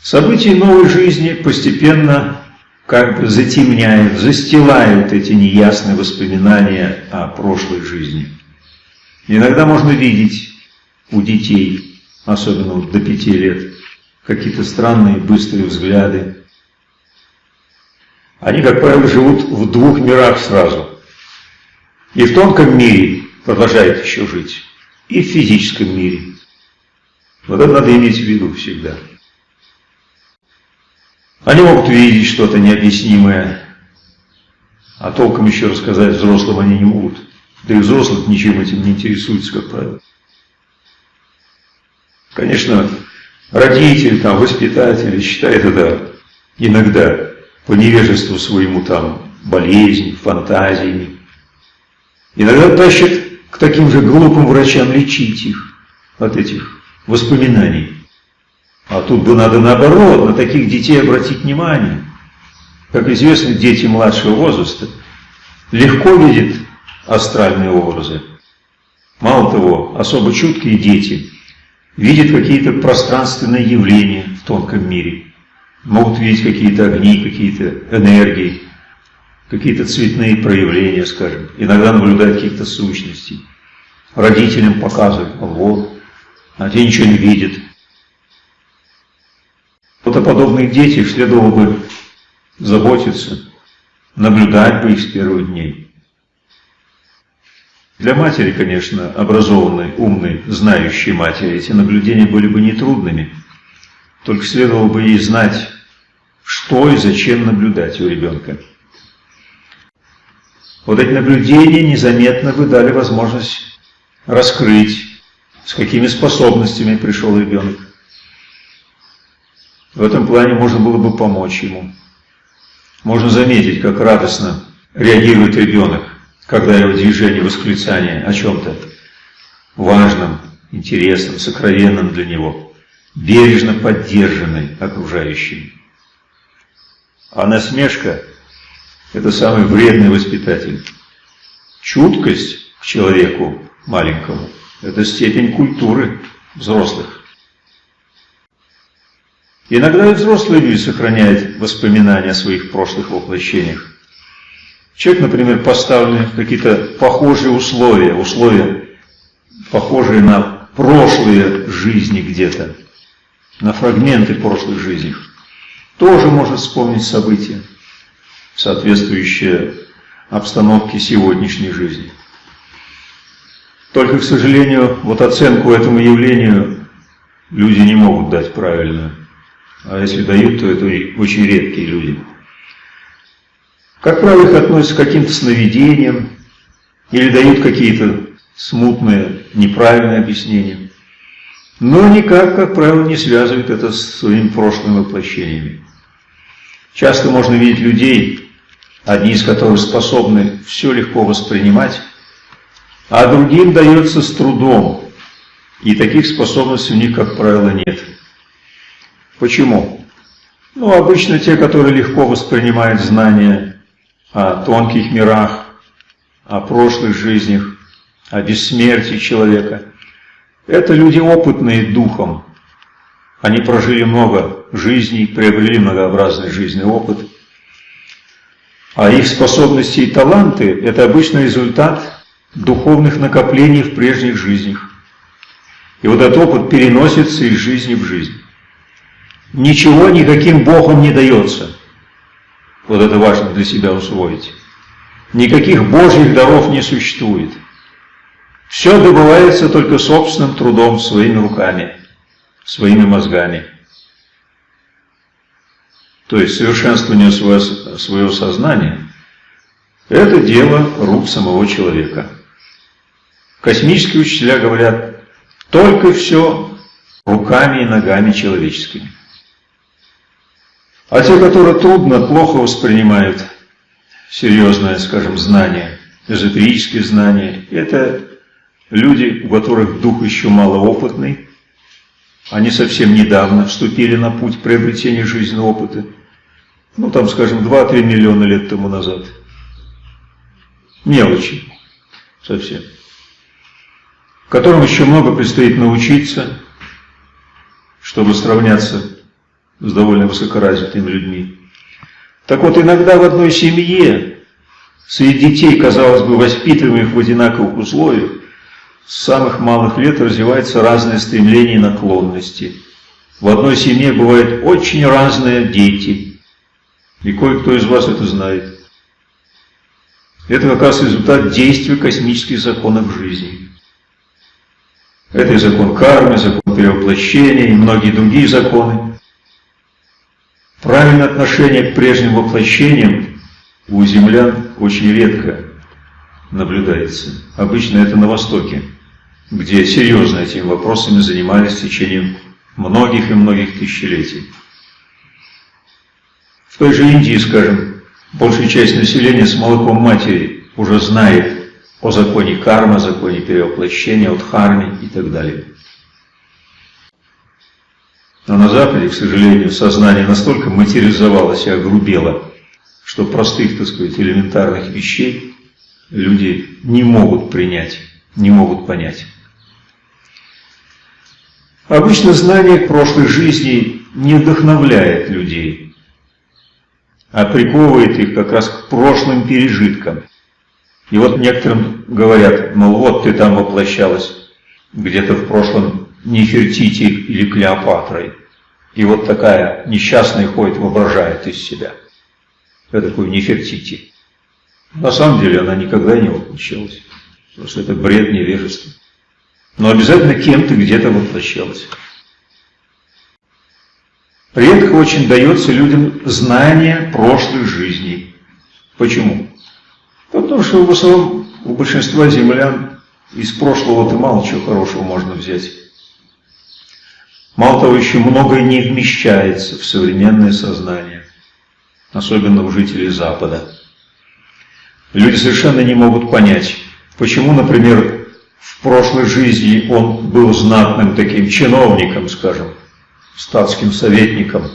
События новой жизни постепенно как бы затемняют, застилают эти неясные воспоминания о прошлой жизни. Иногда можно видеть у детей, особенно до пяти лет, какие-то странные быстрые взгляды. Они, как правило, живут в двух мирах сразу. И в тонком мире продолжают еще жить, и в физическом мире. Вот это надо иметь в виду всегда. Они могут видеть что-то необъяснимое, а толком еще рассказать взрослым они не могут. Да и взрослых ничем этим не интересуются, как правило. Конечно, родители, там, воспитатели считают это иногда по невежеству своему там болезнь, фантазиями. Иногда тащат к таким же глупым врачам лечить их от этих воспоминаний. А тут бы надо наоборот, на таких детей обратить внимание. Как известно, дети младшего возраста легко видят астральные образы. Мало того, особо чуткие дети видят какие-то пространственные явления в тонком мире. Могут видеть какие-то огни, какие-то энергии, какие-то цветные проявления, скажем. Иногда наблюдать каких-то сущностей. Родителям показывают, вот, а те ничего не видят. Вот о подобных детях следовало бы заботиться, наблюдать бы их с первых дней. Для матери, конечно, образованной, умной, знающей матери, эти наблюдения были бы нетрудными. Только следовало бы ей знать, что и зачем наблюдать у ребенка. Вот эти наблюдения незаметно бы дали возможность раскрыть, с какими способностями пришел ребенок. В этом плане можно было бы помочь ему. Можно заметить, как радостно реагирует ребенок, когда его движение, восклицание о чем-то важном, интересном, сокровенном для него, бережно поддержанной окружающими. А насмешка – это самый вредный воспитатель. Чуткость к человеку маленькому – это степень культуры взрослых. Иногда и взрослые люди сохраняют воспоминания о своих прошлых воплощениях. Человек, например, поставлены какие-то похожие условия, условия, похожие на прошлые жизни где-то, на фрагменты прошлых жизней, тоже может вспомнить события, соответствующие обстановке сегодняшней жизни. Только, к сожалению, вот оценку этому явлению люди не могут дать правильную. А если дают, то это очень редкие люди. Как правило, их относятся к каким-то сновидениям или дают какие-то смутные, неправильные объяснения. Но никак, как правило, не связывают это с своими прошлыми воплощениями. Часто можно видеть людей, одни из которых способны все легко воспринимать, а другим дается с трудом, и таких способностей у них, как правило, нет. Почему? Ну, обычно те, которые легко воспринимают знания о тонких мирах, о прошлых жизнях, о бессмертии человека, это люди опытные духом. Они прожили много жизней, приобрели многообразный жизненный опыт. А их способности и таланты – это обычно результат духовных накоплений в прежних жизнях. И вот этот опыт переносится из жизни в жизнь. Ничего никаким Богом не дается. Вот это важно для себя усвоить. Никаких Божьих даров не существует. Все добывается только собственным трудом, своими руками, своими мозгами. То есть совершенствование своего, своего сознания – это дело рук самого человека. Космические учителя говорят, только все руками и ногами человеческими. А те, которые трудно, плохо воспринимают серьезное, скажем, знание, эзотерические знания, это люди, у которых дух еще малоопытный, они совсем недавно вступили на путь приобретения жизненного опыта, ну там, скажем, 2-3 миллиона лет тому назад. Мелочи совсем которым еще много предстоит научиться, чтобы сравняться с довольно высокоразвитыми людьми. Так вот, иногда в одной семье среди детей, казалось бы, воспитываемых в одинаковых условиях, с самых малых лет развиваются разные стремления и наклонности. В одной семье бывают очень разные дети, и кое-кто из вас это знает. Это как раз результат действия космических законов жизни. Это и закон кармы, закон перевоплощения и многие другие законы. Правильное отношение к прежним воплощениям у землян очень редко наблюдается. Обычно это на Востоке, где серьезно этими вопросами занимались в течение многих и многих тысячелетий. В той же Индии, скажем, большая часть населения с молоком матери уже знает о законе кармы, законе перевоплощения, о дхарме и так далее. Но на Западе, к сожалению, сознание настолько материализовалось и огрубело, что простых, так сказать, элементарных вещей люди не могут принять, не могут понять. Обычно знание прошлой жизни не вдохновляет людей, а приковывает их как раз к прошлым пережиткам – и вот некоторым говорят, мол, вот ты там воплощалась где-то в прошлом Нефертити или Клеопатрой. И вот такая несчастная ходит, воображает из себя. Это такой Нефертити. На самом деле она никогда не воплощалась. Просто это бред невежества. Но обязательно кем-то где-то воплощалась. Редко очень дается людям знание прошлых жизней. Почему? Потому что в основном у большинства землян из прошлого-то мало чего хорошего можно взять. Мало того, еще многое не вмещается в современное сознание, особенно у жителей Запада. Люди совершенно не могут понять, почему, например, в прошлой жизни он был знатным таким чиновником, скажем, статским советником,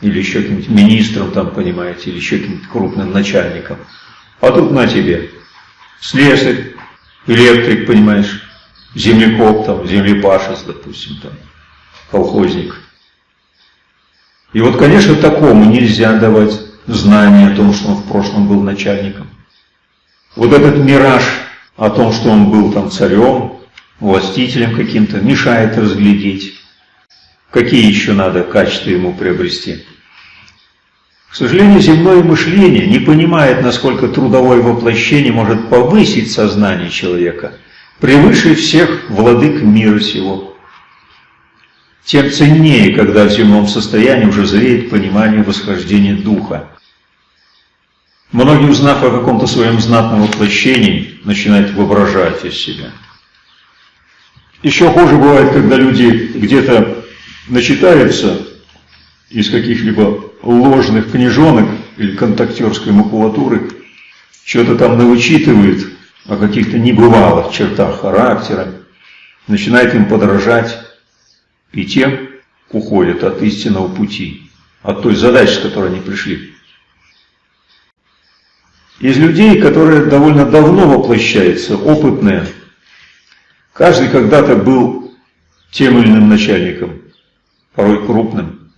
или еще каким-нибудь министром там, понимаете, или еще каким-нибудь крупным начальником – а тут на тебе. Слесарь, электрик, понимаешь, землекоп, там, землепашец, допустим, там, колхозник. И вот, конечно, такому нельзя давать знание о том, что он в прошлом был начальником. Вот этот мираж о том, что он был там царем, властителем каким-то, мешает разглядеть, какие еще надо качества ему приобрести. К сожалению, земное мышление не понимает, насколько трудовое воплощение может повысить сознание человека превыше всех владык мира сего. Тем ценнее, когда в земном состоянии уже зреет понимание восхождения духа. Многие, узнав о каком-то своем знатном воплощении, начинают воображать из себя. Еще хуже бывает, когда люди где-то начитаются из каких-либо ложных книжонок или контактерской макулатуры, что-то там навычитывают о каких-то небывалых чертах характера, начинает им подражать, и тем уходят от истинного пути, от той задачи, с которой они пришли. Из людей, которые довольно давно воплощаются, опытные, каждый когда-то был тем или иным начальником, порой крупным.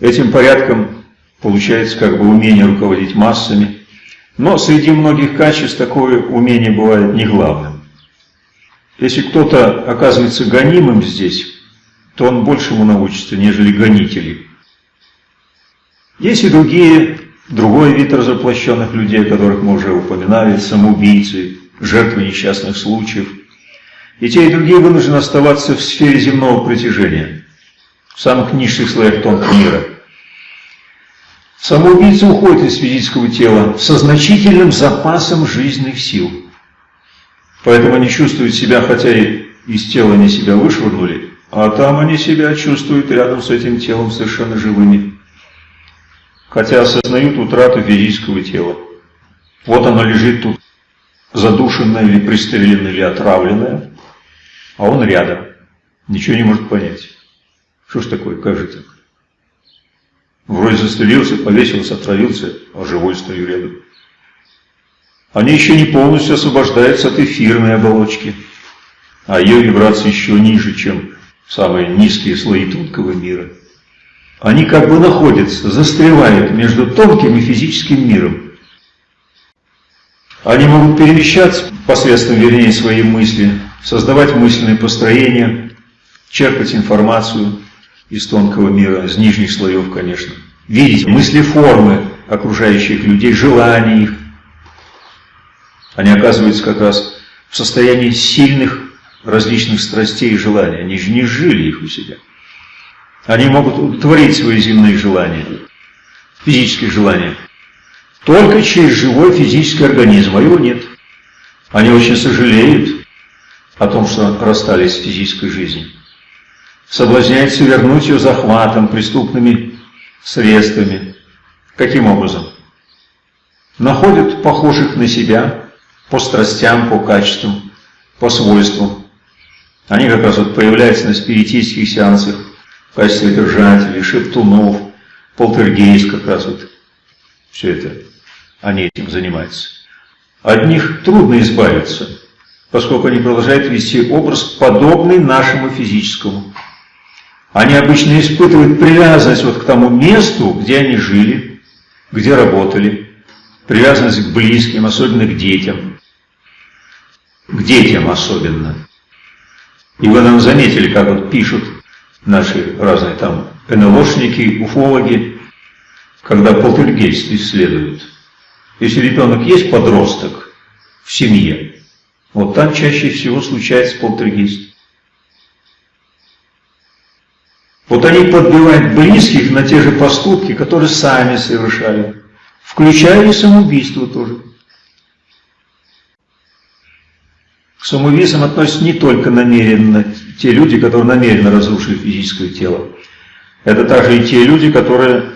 Этим порядком получается как бы умение руководить массами, но среди многих качеств такое умение бывает не главным. Если кто-то оказывается гонимым здесь, то он большему научится, нежели гонители. Есть и другие Другой вид разоплощенных людей, о которых мы уже упоминали, самоубийцы, жертвы несчастных случаев. И те, и другие вынуждены оставаться в сфере земного притяжения, в самых низших слоях тонкого мира. Самоубийцы уходят из физического тела со значительным запасом жизненных сил. Поэтому они чувствуют себя, хотя и из тела они себя вышвырнули, а там они себя чувствуют рядом с этим телом совершенно живыми хотя осознают утрату физического тела. Вот оно лежит тут, задушенное или пристреленное или отравленное, а он рядом, ничего не может понять. Что ж такое, как же так? Вроде застрелился, повесился, отравился, а живой стою рядом. Они еще не полностью освобождаются от эфирной оболочки, а ее вибрации еще ниже, чем самые низкие слои тонкого мира – они как бы находятся, застревают между тонким и физическим миром. Они могут перемещаться посредством, вернее, своей мысли, создавать мысленные построения, черпать информацию из тонкого мира, из нижних слоев, конечно, видеть мысли формы окружающих людей, желания их. Они оказываются как раз в состоянии сильных различных страстей и желаний. Они же не жили их у себя. Они могут удовлетворить свои земные желания, физические желания, только через живой физический организм, а его нет. Они очень сожалеют о том, что расстались с физической жизнью. Соблазняются вернуть ее захватом, преступными средствами. Каким образом? Находят похожих на себя по страстям, по качествам, по свойствам. Они как раз вот появляются на спиритических сеансах, в качестве держателей, шептунов, полтергейст как раз вот все это, они этим занимаются. От них трудно избавиться, поскольку они продолжают вести образ, подобный нашему физическому. Они обычно испытывают привязанность вот к тому месту, где они жили, где работали, привязанность к близким, особенно к детям. К детям особенно. И вы нам заметили, как вот пишут наши разные там НЛОшники, уфологи, когда полтергейст исследуют. Если ребенок есть подросток в семье, вот там чаще всего случается полтергейст. Вот они подбивают близких на те же поступки, которые сами совершали, включая и самоубийство тоже. К самоубийцам относятся не только намеренно те люди, которые намеренно разрушили физическое тело. Это также и те люди, которые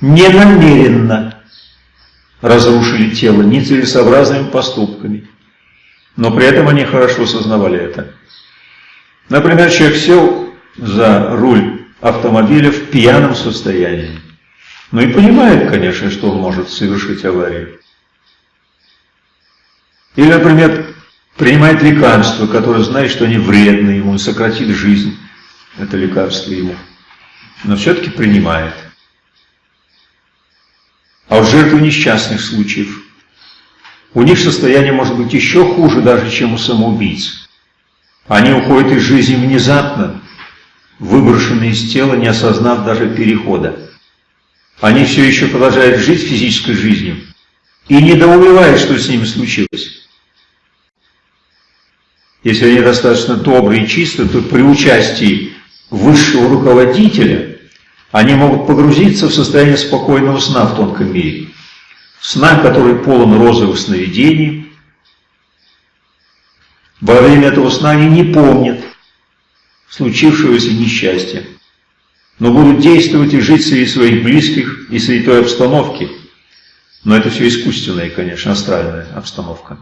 не намеренно разрушили тело нецелесообразными поступками. Но при этом они хорошо осознавали это. Например, человек сел за руль автомобиля в пьяном состоянии. Ну и понимает, конечно, что он может совершить аварию. Или, например, принимает лекарства, которые знает, что они вредны ему, сократит жизнь, это лекарство ему. но все-таки принимает. А вот жертвы несчастных случаев, у них состояние может быть еще хуже даже, чем у самоубийц. Они уходят из жизни внезапно, выброшенные из тела, не осознав даже перехода. Они все еще продолжают жить физической жизнью и недоумевают, что с ними случилось. Если они достаточно добрые и чистые, то при участии высшего руководителя они могут погрузиться в состояние спокойного сна в тонком мире. Сна, который полон розовых сновидений. Во время этого сна они не помнят случившегося несчастья, но будут действовать и жить среди своих близких и среди той обстановки. Но это все искусственная, конечно, астральная обстановка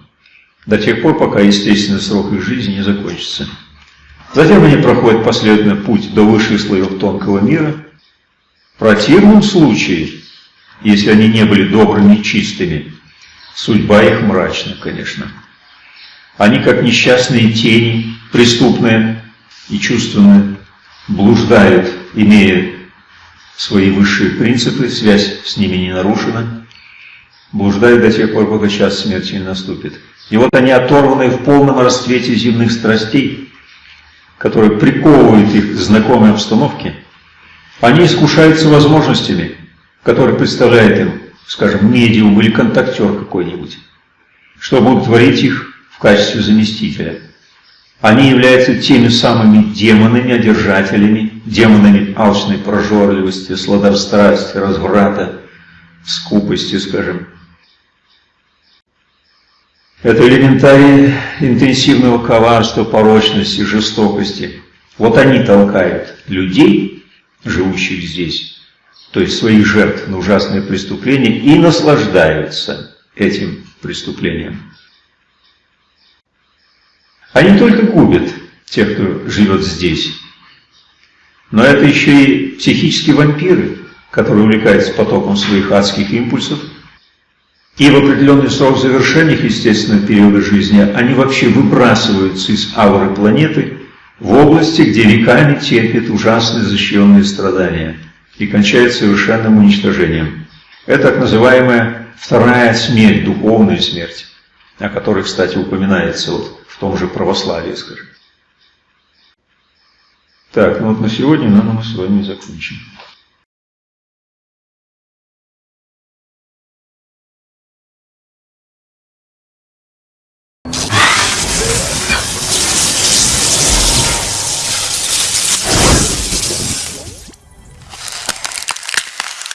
до тех пор, пока естественный срок их жизни не закончится. Затем они проходят последовательно путь до высших слоев тонкого мира. В противном случае, если они не были добрыми и чистыми, судьба их мрачна, конечно. Они, как несчастные тени, преступные и чувственные, блуждают, имея свои высшие принципы, связь с ними не нарушена, блуждают до тех пор, пока час смерти не наступит. И вот они оторваны в полном расцвете земных страстей, которые приковывают их к знакомой обстановке, они искушаются возможностями, которые представляет им, скажем, медиум или контактер какой-нибудь, что будут творить их в качестве заместителя. Они являются теми самыми демонами, одержателями, демонами алчной прожорливости, сладострастия, разврата, скупости, скажем, это элементарий интенсивного коварства, порочности, жестокости. Вот они толкают людей, живущих здесь, то есть своих жертв на ужасные преступления, и наслаждаются этим преступлением. Они только губят тех, кто живет здесь. Но это еще и психические вампиры, которые увлекаются потоком своих адских импульсов – и в определенный срок завершения их естественного периода жизни они вообще выбрасываются из ауры планеты в области, где веками терпят ужасные защищенные страдания и кончают совершенным уничтожением. Это так называемая вторая смерть, духовная смерть, о которой, кстати, упоминается вот в том же православии, скажем. Так, ну вот на сегодня, наверное, мы с вами закончим.